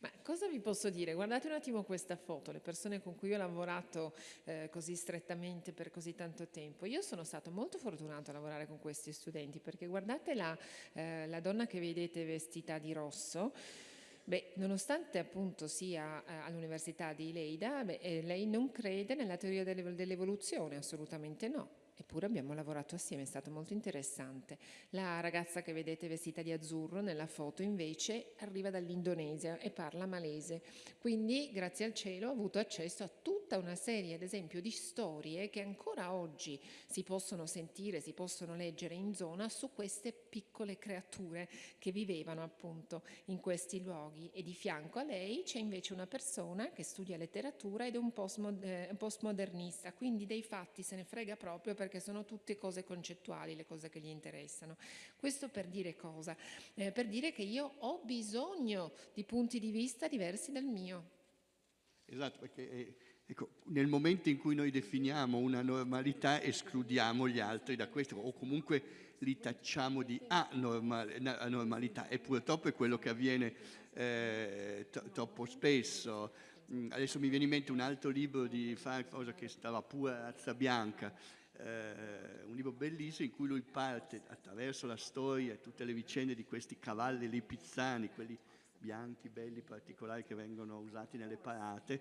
Ma cosa vi posso dire? Guardate un attimo questa foto, le persone con cui ho lavorato eh, così strettamente per così tanto tempo. Io sono stato molto fortunato a lavorare con questi studenti perché guardate la, eh, la donna che vedete vestita di rosso. Beh, nonostante appunto sia eh, all'Università di Leida, beh, eh, lei non crede nella teoria dell'evoluzione, assolutamente no. Eppure abbiamo lavorato assieme, è stato molto interessante. La ragazza che vedete vestita di azzurro nella foto invece arriva dall'Indonesia e parla malese. Quindi, grazie al cielo, ho avuto accesso a tutta una serie, ad esempio, di storie che ancora oggi si possono sentire, si possono leggere in zona su queste piccole creature che vivevano appunto in questi luoghi. E di fianco a lei c'è invece una persona che studia letteratura ed è un postmodernista, quindi dei fatti se ne frega proprio perché perché sono tutte cose concettuali le cose che gli interessano. Questo per dire cosa? Eh, per dire che io ho bisogno di punti di vista diversi dal mio. Esatto, perché eh, ecco, nel momento in cui noi definiamo una normalità escludiamo gli altri da questo o comunque li tacciamo di anormalità e purtroppo è quello che avviene eh, troppo spesso. Mm, adesso mi viene in mente un altro libro di Farfasa che stava pure a razza bianca, eh, un libro bellissimo in cui lui parte attraverso la storia e tutte le vicende di questi cavalli lipizzani, quelli bianchi, belli, particolari che vengono usati nelle parate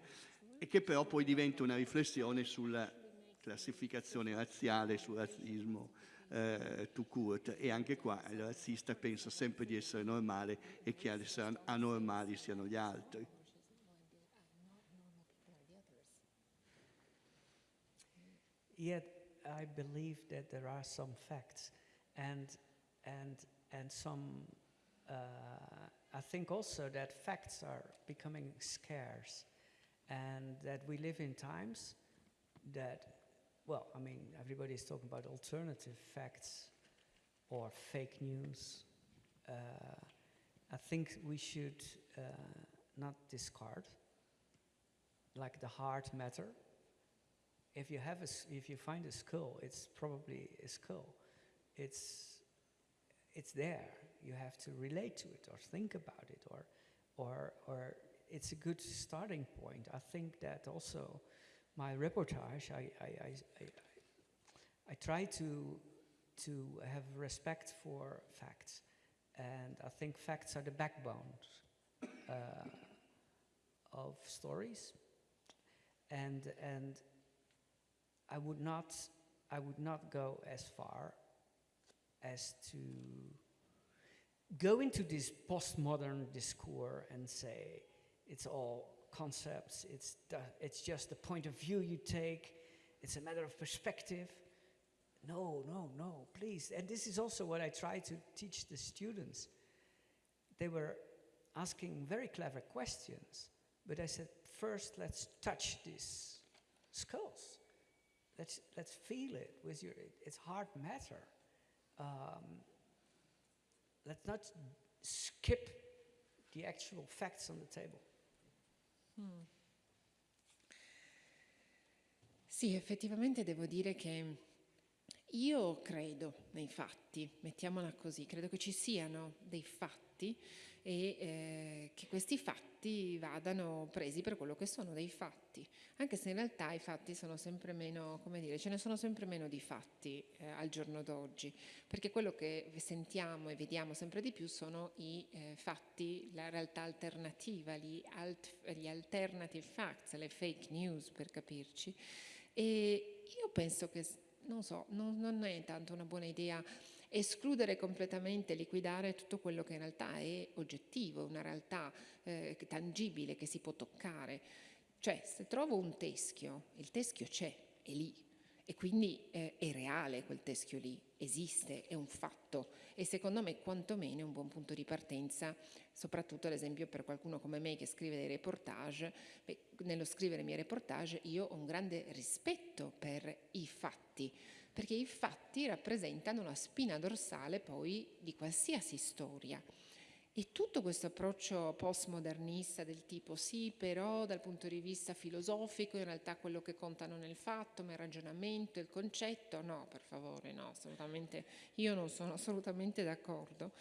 e che però poi diventa una riflessione sulla classificazione razziale, sul razzismo eh, to court e anche qua il razzista pensa sempre di essere normale e che ad essere anormali siano gli altri. Yet I believe that there are some facts, and and and some. Uh, I think also that facts are becoming scarce, and that we live in times that, well, I mean, everybody is talking about alternative facts or fake news. Uh, I think we should uh, not discard, like the hard matter, if you have a, if you find a skull, it's probably a skull. It's, it's there. You have to relate to it or think about it or, or, or it's a good starting point. I think that also my reportage, I, I, I, I, I try to, to have respect for facts. And I think facts are the backbone uh, of stories. And, and I would not, I would not go as far as to go into this postmodern discourse and say it's all concepts, it's, the, it's just the point of view you take, it's a matter of perspective. No, no, no, please. And this is also what I try to teach the students. They were asking very clever questions, but I said, first let's touch these skulls. Let's, let's feel it with your, it's hard matter. Um, let's not skip the actual facts on the table. Hmm. Sì, effettivamente devo dire che io credo nei fatti, mettiamola così, credo che ci siano dei fatti e eh, che questi fatti vadano presi per quello che sono dei fatti, anche se in realtà i fatti sono sempre meno, come dire, ce ne sono sempre meno di fatti eh, al giorno d'oggi, perché quello che sentiamo e vediamo sempre di più sono i eh, fatti, la realtà alternativa, gli, alt, gli alternative facts, le fake news per capirci. E io penso che, non so, non, non è tanto una buona idea escludere completamente, liquidare tutto quello che in realtà è oggettivo, una realtà eh, tangibile che si può toccare. Cioè, se trovo un teschio, il teschio c'è è lì. E quindi eh, è reale quel teschio lì, esiste, è un fatto e secondo me quantomeno è un buon punto di partenza, soprattutto ad esempio per qualcuno come me che scrive dei reportage. Beh, nello scrivere i miei reportage io ho un grande rispetto per i fatti, perché i fatti rappresentano la spina dorsale poi di qualsiasi storia. E tutto questo approccio postmodernista del tipo sì, però dal punto di vista filosofico in realtà quello che contano nel fatto, ma il ragionamento, il concetto, no, per favore, no, assolutamente, io non sono assolutamente d'accordo.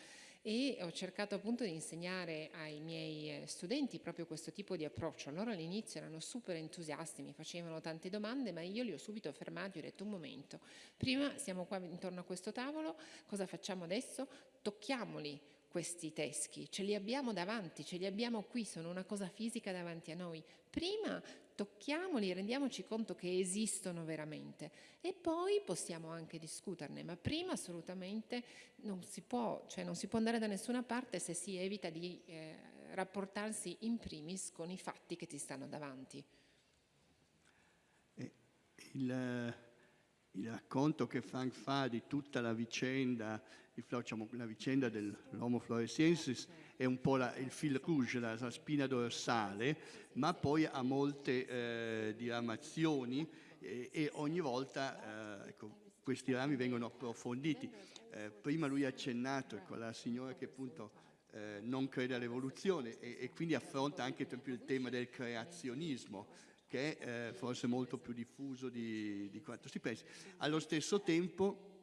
E ho cercato appunto di insegnare ai miei eh, studenti proprio questo tipo di approccio. Loro all'inizio erano super entusiasti, mi facevano tante domande, ma io li ho subito fermati ho detto un momento, prima siamo qua intorno a questo tavolo, cosa facciamo adesso? Tocchiamoli questi teschi, ce li abbiamo davanti, ce li abbiamo qui, sono una cosa fisica davanti a noi. Prima tocchiamoli, rendiamoci conto che esistono veramente e poi possiamo anche discuterne, ma prima assolutamente non si può, cioè non si può andare da nessuna parte se si evita di eh, rapportarsi in primis con i fatti che ti stanno davanti. Il, il racconto che Frank fa di tutta la vicenda diciamo, la vicenda dell'Homo floresiensis è un po' la, il fil rouge, la, la, spina dorsale, ma poi ha molte eh, diramazioni e, e, ogni volta eh, ecco, questi rami vengono approfonditi. Eh, prima lui ha accennato ecco, la signora che appunto eh, non crede all'evoluzione e, e, quindi affronta anche il tema del creazionismo che è eh, forse molto più diffuso di, di quanto si pensi. Allo stesso tempo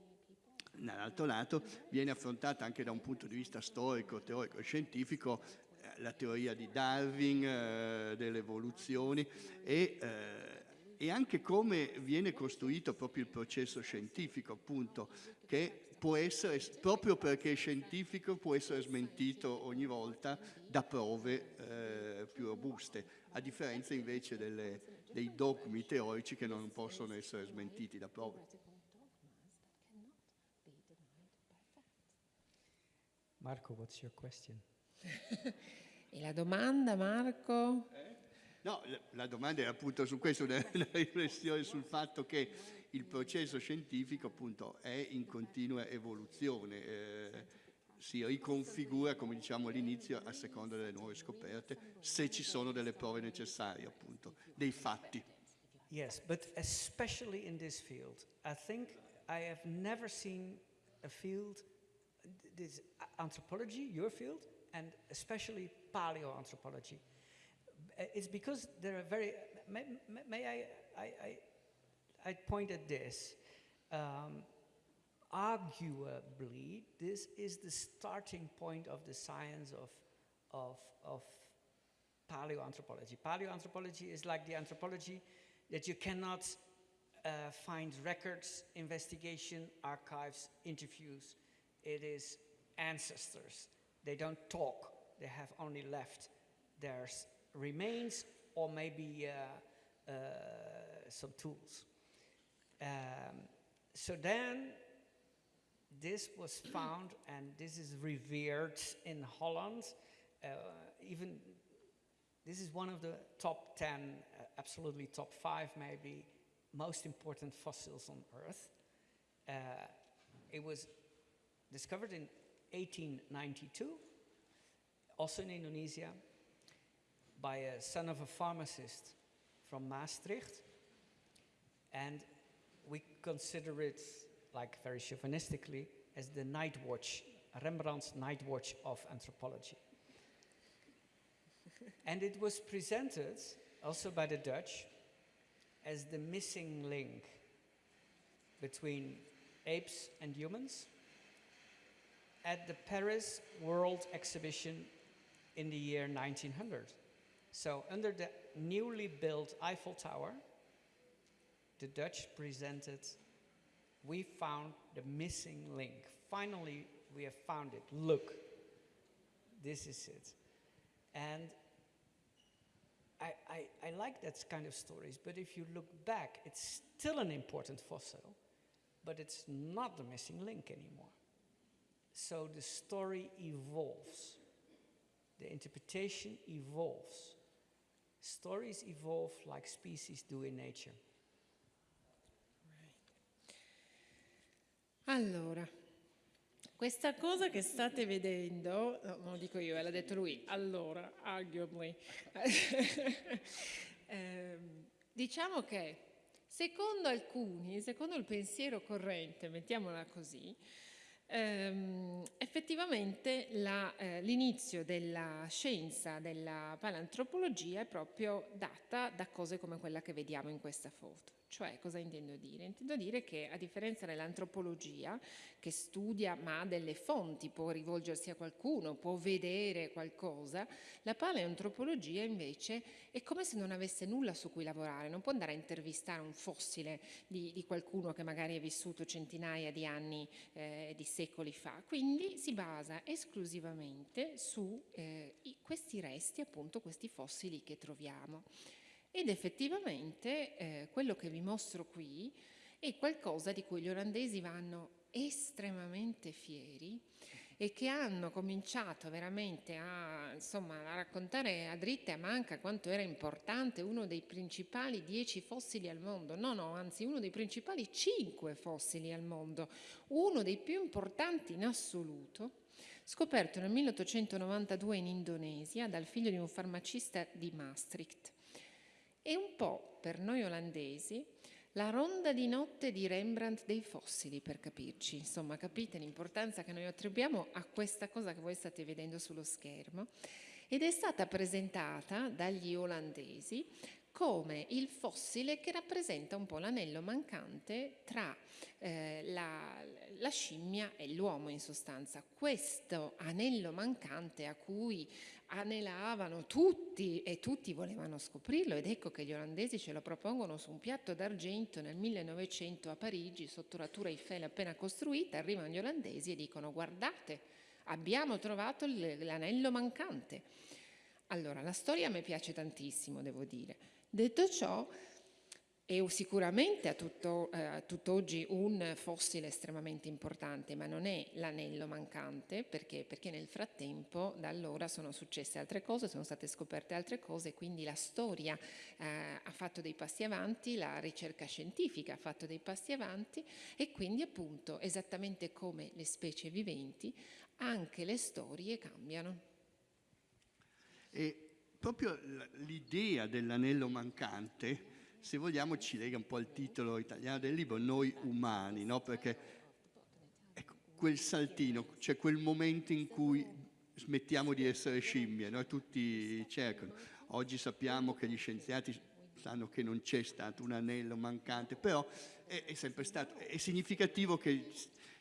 dall'altro lato viene affrontata anche da un punto di vista storico, teorico e scientifico eh, la teoria di Darwin, eh, delle evoluzioni e, eh, e, anche come viene costruito proprio il processo scientifico, appunto, che può essere, proprio perché è scientifico, può essere smentito ogni volta da prove eh, più robuste, a differenza invece delle, dei dogmi teorici che non possono essere smentiti da prove. Marco, what's your question? [LAUGHS] e la domanda, Marco? Eh? No, la, domanda è appunto su questo, [LAUGHS] una, una, riflessione sul fatto che il processo scientifico appunto è in continua evoluzione, eh, si riconfigura, come diciamo all'inizio, a seconda delle nuove scoperte, se ci sono delle prove necessarie appunto, dei fatti. Yes, but especially in this field, I think I have never seen a field this anthropology, your field, and especially paleoanthropology. Uh, it's because there are very, may, may I, I, I, I, point at this. Um, arguably, this is the starting point of the science of, of, of paleoanthropology. Paleoanthropology is like the anthropology that you cannot uh, find records, investigation, archives, interviews. It is ancestors. They don't talk, they have only left their remains or maybe uh, uh, some tools. Um, so then this was found and this is revered in Holland. Uh, even this is one of the top 10, uh, absolutely top five maybe, most important fossils on Earth. Uh, it was discovered in 1892, also in Indonesia, by a son of a pharmacist from Maastricht. And we consider it, like very chauvinistically, as the night watch, Rembrandt's night watch of anthropology. [LAUGHS] and it was presented also by the Dutch as the missing link between apes and humans at the Paris World Exhibition in the year 1900. So under the newly built Eiffel Tower, the Dutch presented, we found the missing link. Finally, we have found it. Look, this is it. And I, I, I like that kind of stories, but if you look back, it's still an important fossil, but it's not the missing link anymore. So the story evolves. The interpretation evolves. Stories evolve like species do in nature. Allora, questa cosa che state vedendo, no, non lo dico io, eh, l'ha detto lui, allora, arguably, [LAUGHS] eh, diciamo che secondo alcuni, secondo il pensiero corrente, mettiamola così, ehm, effettivamente eh, l'inizio della scienza della paleantropologia è proprio data da cose come quella che vediamo in questa foto. Cioè, cosa intendo dire? Intendo dire che a differenza dell'antropologia, che studia ma ha delle fonti, può rivolgersi a qualcuno, può vedere qualcosa, la paleoantropologia invece è come se non avesse nulla su cui lavorare, non può andare a intervistare un fossile di, di qualcuno che magari è vissuto centinaia di anni, eh, di secoli fa, quindi si basa esclusivamente su eh, questi resti, appunto questi fossili che troviamo. Ed effettivamente eh, quello che vi mostro qui è qualcosa di cui gli olandesi vanno estremamente fieri e che hanno cominciato veramente a, insomma, a raccontare a dritta e a manca quanto era importante uno dei principali dieci fossili al mondo, no no, anzi uno dei principali cinque fossili al mondo, uno dei più importanti in assoluto, scoperto nel 1892 in Indonesia dal figlio di un farmacista di Maastricht e un po' per noi olandesi la ronda di notte di Rembrandt dei fossili, per capirci. Insomma, capite l'importanza che noi attribuiamo a questa cosa che voi state vedendo sullo schermo ed è stata presentata dagli olandesi come il fossile che rappresenta un po' l'anello mancante tra eh, la, la, scimmia e l'uomo in sostanza. Questo anello mancante a cui anelavano tutti e tutti volevano scoprirlo ed ecco che gli olandesi ce lo propongono su un piatto d'argento nel 1900 a Parigi sotto la Tour Eiffel appena costruita, arrivano gli olandesi e dicono guardate abbiamo trovato l'anello mancante. Allora la storia a me piace tantissimo devo dire, detto ciò è sicuramente a, tutto, eh, a tutt'oggi un fossile estremamente importante, ma non è l'anello mancante, perché? perché nel frattempo da allora sono successe altre cose, sono state scoperte altre cose, quindi la storia eh, ha fatto dei passi avanti, la ricerca scientifica ha fatto dei passi avanti e quindi appunto esattamente come le specie viventi, anche le storie cambiano. E proprio l'idea dell'anello mancante se vogliamo ci lega un po' al titolo italiano del libro, Noi umani, no? perché ecco, quel saltino, cioè quel momento in cui smettiamo di essere scimmie, no? tutti cercano. Oggi sappiamo che gli scienziati sanno che non c'è stato un anello mancante, però è, è sempre stato, è significativo che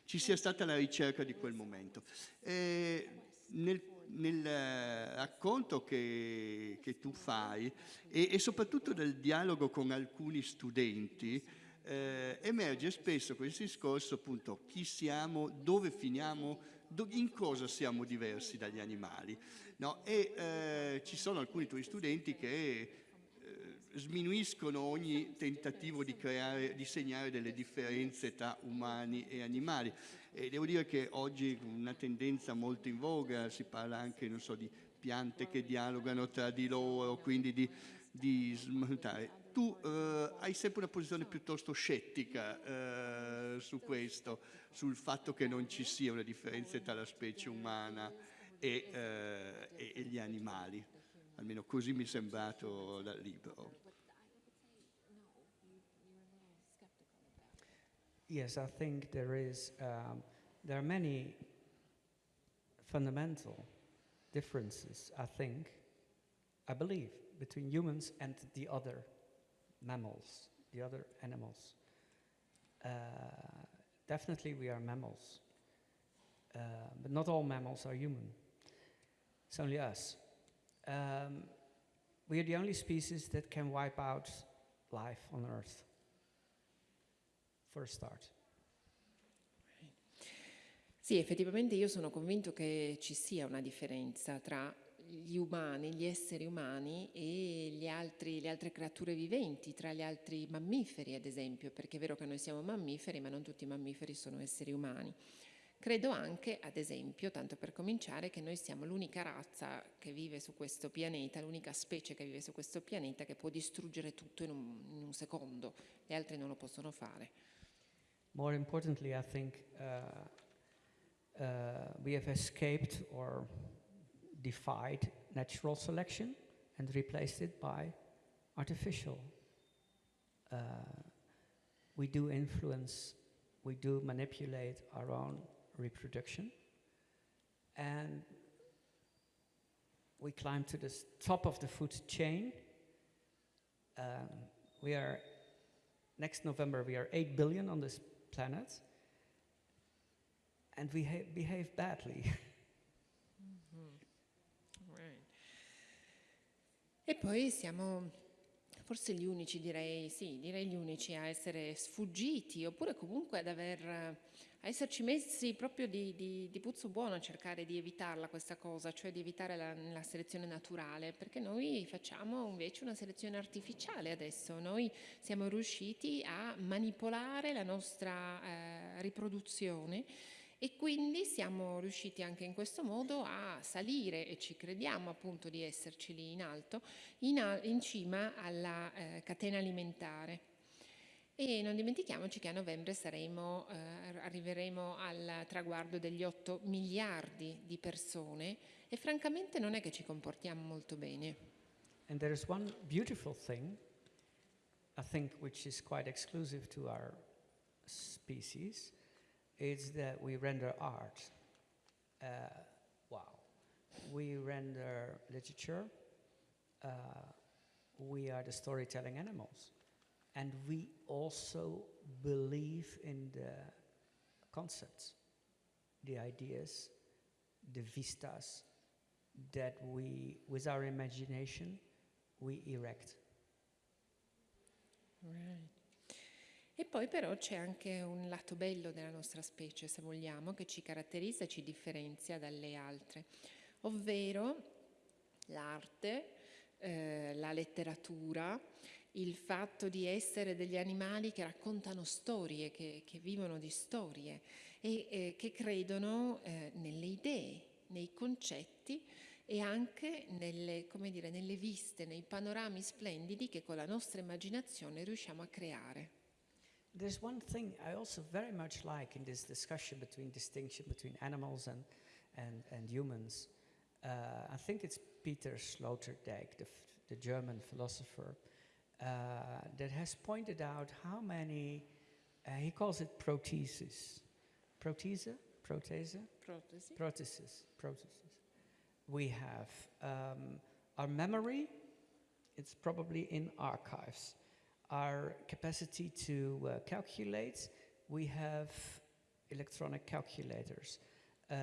ci sia stata la ricerca di quel momento. E nel nel eh, racconto che, che tu fai e, e, soprattutto nel dialogo con alcuni studenti eh, emerge spesso questo discorso appunto chi siamo, dove finiamo, do, in cosa siamo diversi dagli animali. No? E eh, ci sono alcuni tuoi studenti che sminuiscono ogni tentativo di, creare, di segnare delle differenze tra umani e animali. E devo dire che oggi una tendenza molto in voga, si parla anche so, di piante che dialogano tra di loro, quindi di, di smontare. Tu eh, hai sempre una posizione piuttosto scettica eh, su questo, sul fatto che non ci sia una differenza tra la specie umana e, eh, e gli animali, almeno così mi è sembrato dal libro. Yes, I think there is, um, there are many fundamental differences, I think, I believe, between humans and the other mammals, the other animals. Uh, definitely we are mammals, uh, but not all mammals are human. It's only us. Um, we are the only species that can wipe out life on Earth. for a start. Sì, effettivamente io sono convinto che ci sia una differenza tra gli umani, gli esseri umani e altri, le altre creature viventi, tra gli altri mammiferi ad esempio, perché è vero che noi siamo mammiferi, ma non tutti i mammiferi sono esseri umani. Credo anche, ad esempio, tanto per cominciare, che noi siamo l'unica razza che vive su questo pianeta, l'unica specie che vive su questo pianeta che può distruggere tutto in un, in un secondo, le altre non lo possono fare. More importantly, I think uh, uh, we have escaped or defied natural selection and replaced it by artificial. Uh, we do influence, we do manipulate our own reproduction, and we climb to the top of the food chain. Um, we are, next November, we are 8 billion on this planet, and we ha- behave badly. [LAUGHS] Right. E poi siamo forse gli unici, direi, sì, direi gli unici a essere sfuggiti oppure comunque ad aver, a esserci messi proprio di, di, di puzzo buono a cercare di evitarla questa cosa, cioè di evitare la, la selezione naturale, perché noi facciamo invece una selezione artificiale adesso, noi siamo riusciti a manipolare la nostra eh, riproduzione e quindi siamo riusciti anche in questo modo a salire, e ci crediamo appunto di esserci lì in alto, in, a- in cima alla eh, catena alimentare. E non dimentichiamoci che a novembre saremo, eh, arriveremo al traguardo degli 8 miliardi di persone e francamente non è che ci comportiamo molto bene. And there is one beautiful thing, I think, which is quite exclusive to our species, is that we render art. Uh, wow. We render literature. Uh, we are the storytelling animals. And we also believe in the concepts, the ideas, the vistas that we, with our imagination, we erect. E poi però c'è anche un lato bello della nostra specie, se vogliamo, che ci caratterizza e ci differenzia dalle altre, ovvero l'arte, eh, la letteratura, il fatto di essere degli animali che raccontano storie, che, che vivono di storie e eh, che credono eh, nelle idee, nei concetti e anche nelle, dire, nelle viste, nei panorami splendidi che con la nostra immaginazione riusciamo a creare. There's one thing I also very much like in this discussion between distinction between animals and, and, and humans. Uh, I think it's Peter Sloterdijk, the, the German philosopher, uh, that has pointed out how many, uh, he calls it protesis. Protesa? Protesa? Protesi? Prothesis, prothesis. We have um, our memory, it's probably in archives. Our capacity to uh, calculate, we have electronic calculators. Um,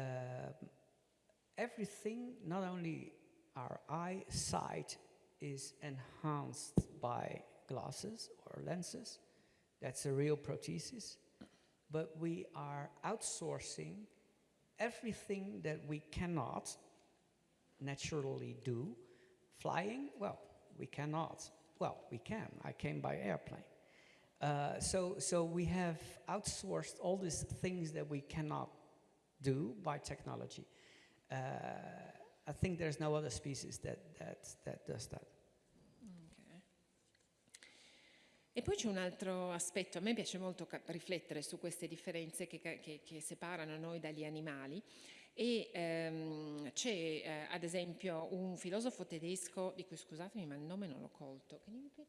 everything, not only our eyesight, is enhanced by glasses or lenses. That's a real prothesis. But we are outsourcing everything that we cannot naturally do. Flying, well, we cannot. Well, we can. I came by airplane. Uh, so, so we have outsourced all these things that we cannot do by technology. Uh, I think there's no other species that, that, that does that. E poi c'è un altro aspetto, a me piace molto riflettere su queste differenze che, che- che separano noi dagli animali e ehm, c'è eh, ad esempio un filosofo tedesco, di cui scusatemi ma il nome non l'ho colto?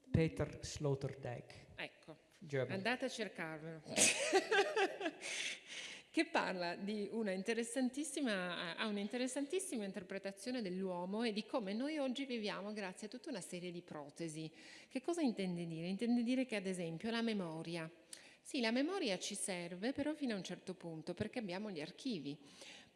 Peter Sloterdijk, ecco, German. andate a cercarvelo, [LAUGHS] che parla di una interessantissima, ha un'interessantissima interpretazione dell'uomo e di come noi oggi viviamo grazie a tutta una serie di protesi. Che cosa intende dire? Intende dire che ad esempio la memoria. Sì, la memoria ci serve però fino a un certo punto perché abbiamo gli archivi.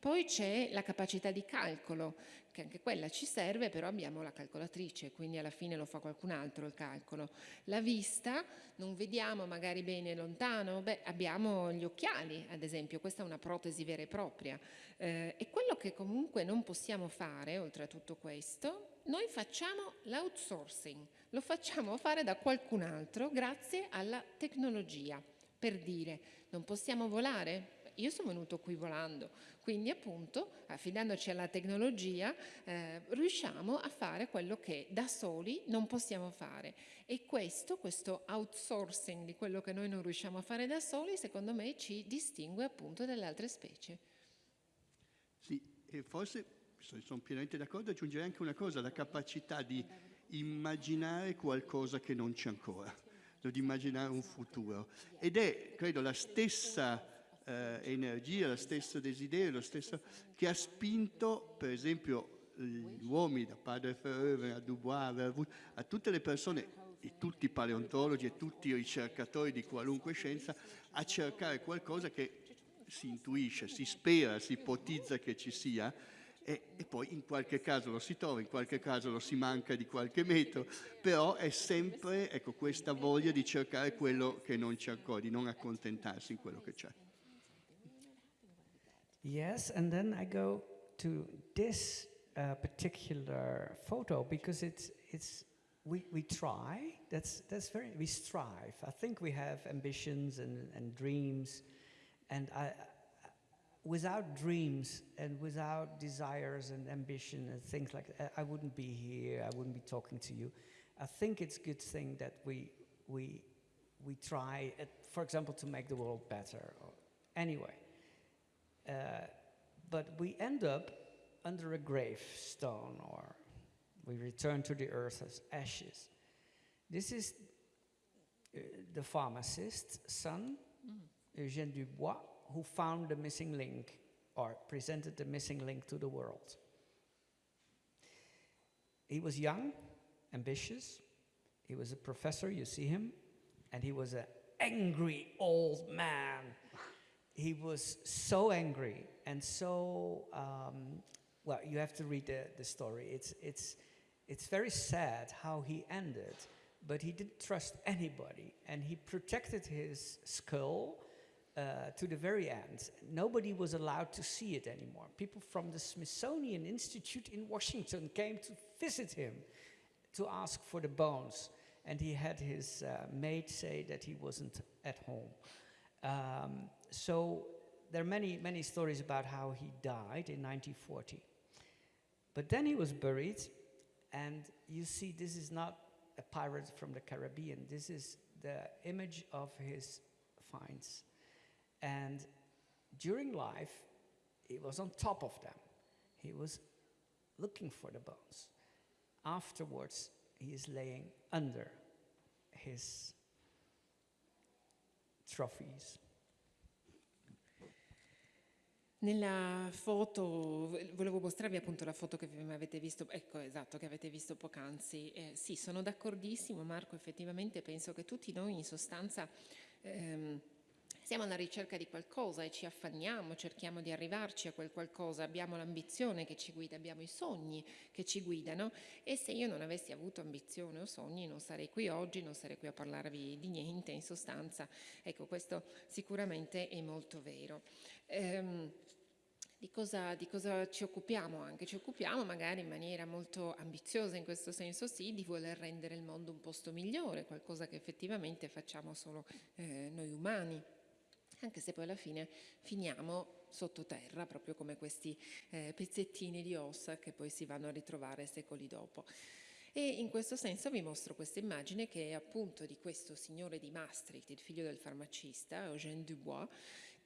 Poi c'è la capacità di calcolo, che anche quella ci serve, però abbiamo la calcolatrice, quindi alla fine lo fa qualcun altro il calcolo. La vista, non vediamo magari bene lontano, beh, abbiamo gli occhiali, ad esempio, questa è una protesi vera e propria. Eh, e quello che comunque non possiamo fare, oltre a tutto questo, noi facciamo l'outsourcing, lo facciamo fare da qualcun altro grazie alla tecnologia. Per dire, non possiamo volare? Io sono venuto qui volando, quindi appunto affidandoci alla tecnologia eh, riusciamo a fare quello che da soli non possiamo fare e questo, questo outsourcing di quello che noi non riusciamo a fare da soli, secondo me ci distingue appunto dalle altre specie. Sì, e forse sono pienamente d'accordo, aggiungerei anche una cosa, la capacità di immaginare qualcosa che non c'è ancora, di immaginare un futuro. Ed è, credo, la stessa eh, energia, lo stesso desiderio, lo stesso che ha spinto, per esempio, gli uomini, da padre Verhoeven a Dubois, a tutte le persone, e tutti i paleontologi e tutti i ricercatori di qualunque scienza, a cercare qualcosa che si intuisce, si spera, si ipotizza che ci sia, e, e, poi in qualche caso lo si trova, in qualche caso lo si manca di qualche metro, però è sempre ecco, questa voglia di cercare quello che non c'è ancora, di non accontentarsi in quello che c'è. Yes, and then I go to this uh, particular photo because it's it's we, we try. That's that's very we strive. I think we have ambitions and, and dreams, and I without dreams and without desires and ambition and things like that, I wouldn't be here, I wouldn't be talking to you. I think it's a good thing that we, we, we try, at, for example, to make the world better. Anyway, uh, but we end up under a gravestone or we return to the earth as ashes. This is uh, the pharmacist's son, mm. Eugène Dubois, who found the missing link or presented the missing link to the world. He was young, ambitious, he was a professor, you see him, and he was an angry old man. He was so angry and so, um, well, you have to read the, the story. It's, it's, it's very sad how he ended, but he didn't trust anybody and he protected his skull uh, to the very end. Nobody was allowed to see it anymore. People from the Smithsonian Institute in Washington came to visit him to ask for the bones. And he had his uh, maid say that he wasn't at home. Um, so there are many, many stories about how he died in 1940. But then he was buried, and you see, this is not a pirate from the Caribbean. This is the image of his finds. And during life, he was on top of them. He was looking for the bones. Afterwards, he is laying under his trophies. Nella foto, volevo mostrarvi appunto la foto che avete visto, ecco esatto, che avete visto poc'anzi. Eh, sì, sono d'accordissimo Marco, effettivamente penso che tutti noi in sostanza ehm, siamo alla ricerca di qualcosa e ci affanniamo, cerchiamo di arrivarci a quel qualcosa, abbiamo l'ambizione che ci guida, abbiamo i sogni che ci guidano e se io non avessi avuto ambizione o sogni non sarei qui oggi, non sarei qui a parlarvi di niente, in sostanza, ecco questo sicuramente è molto vero. Ehm, di cosa, di cosa, ci occupiamo anche? Ci occupiamo magari in maniera molto ambiziosa, in questo senso sì, di voler rendere il mondo un posto migliore, qualcosa che effettivamente facciamo solo eh, noi umani anche se poi alla fine finiamo sottoterra, proprio come questi eh, pezzettini di ossa che poi si vanno a ritrovare secoli dopo. E in questo senso vi mostro questa immagine che è appunto di questo signore di Maastricht, il figlio del farmacista, Eugène Dubois,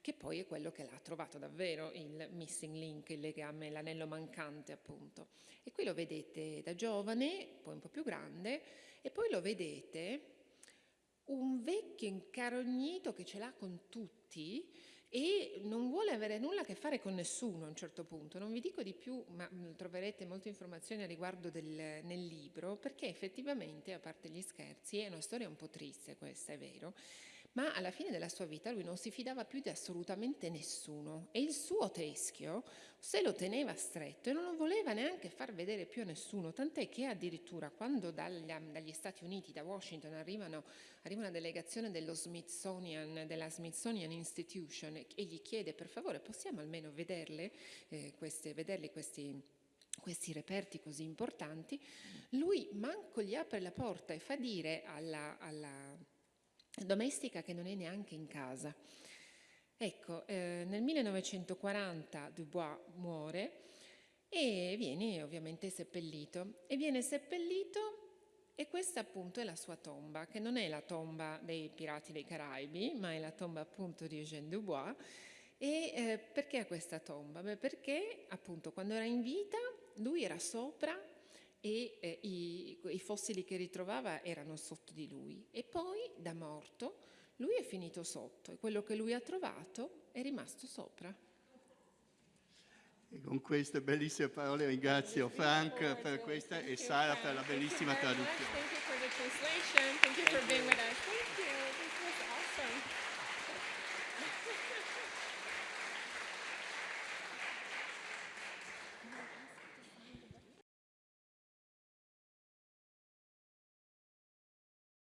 che poi è quello che l'ha trovato davvero il missing link, il legame, l'anello mancante appunto. E qui lo vedete da giovane, poi un po' più grande, e poi lo vedete un vecchio incarognito che ce l'ha con tutti e non vuole avere nulla a che fare con nessuno a un certo punto. Non vi dico di più, ma mm, troverete molte informazioni a riguardo del, nel libro, perché effettivamente, a parte gli scherzi, è una storia un po' triste questa, è vero, ma alla fine della sua vita lui non si fidava più di assolutamente nessuno e il suo teschio se lo teneva stretto e non lo voleva neanche far vedere più a nessuno, tant'è che addirittura quando dagli, dagli Stati Uniti, da Washington, arrivano, arriva una delegazione dello Smithsonian, della Smithsonian Institution e gli chiede per favore possiamo almeno vederle, eh, queste, vederli questi questi reperti così importanti, lui manco gli apre la porta e fa dire alla, alla domestica che non è neanche in casa. Ecco, eh, nel 1940 Dubois muore e viene ovviamente seppellito. E viene seppellito e questa appunto è la sua tomba, che non è la tomba dei pirati dei Caraibi, ma è la tomba appunto di Eugène Dubois. E eh, perché questa tomba? Beh, perché appunto quando era in vita lui era sopra e eh, i, i, fossili che ritrovava erano sotto di lui. E poi da morto lui è finito sotto e quello che lui ha trovato è rimasto sopra. E con queste bellissime parole ringrazio Frank per questa e Sara per la bellissima traduzione.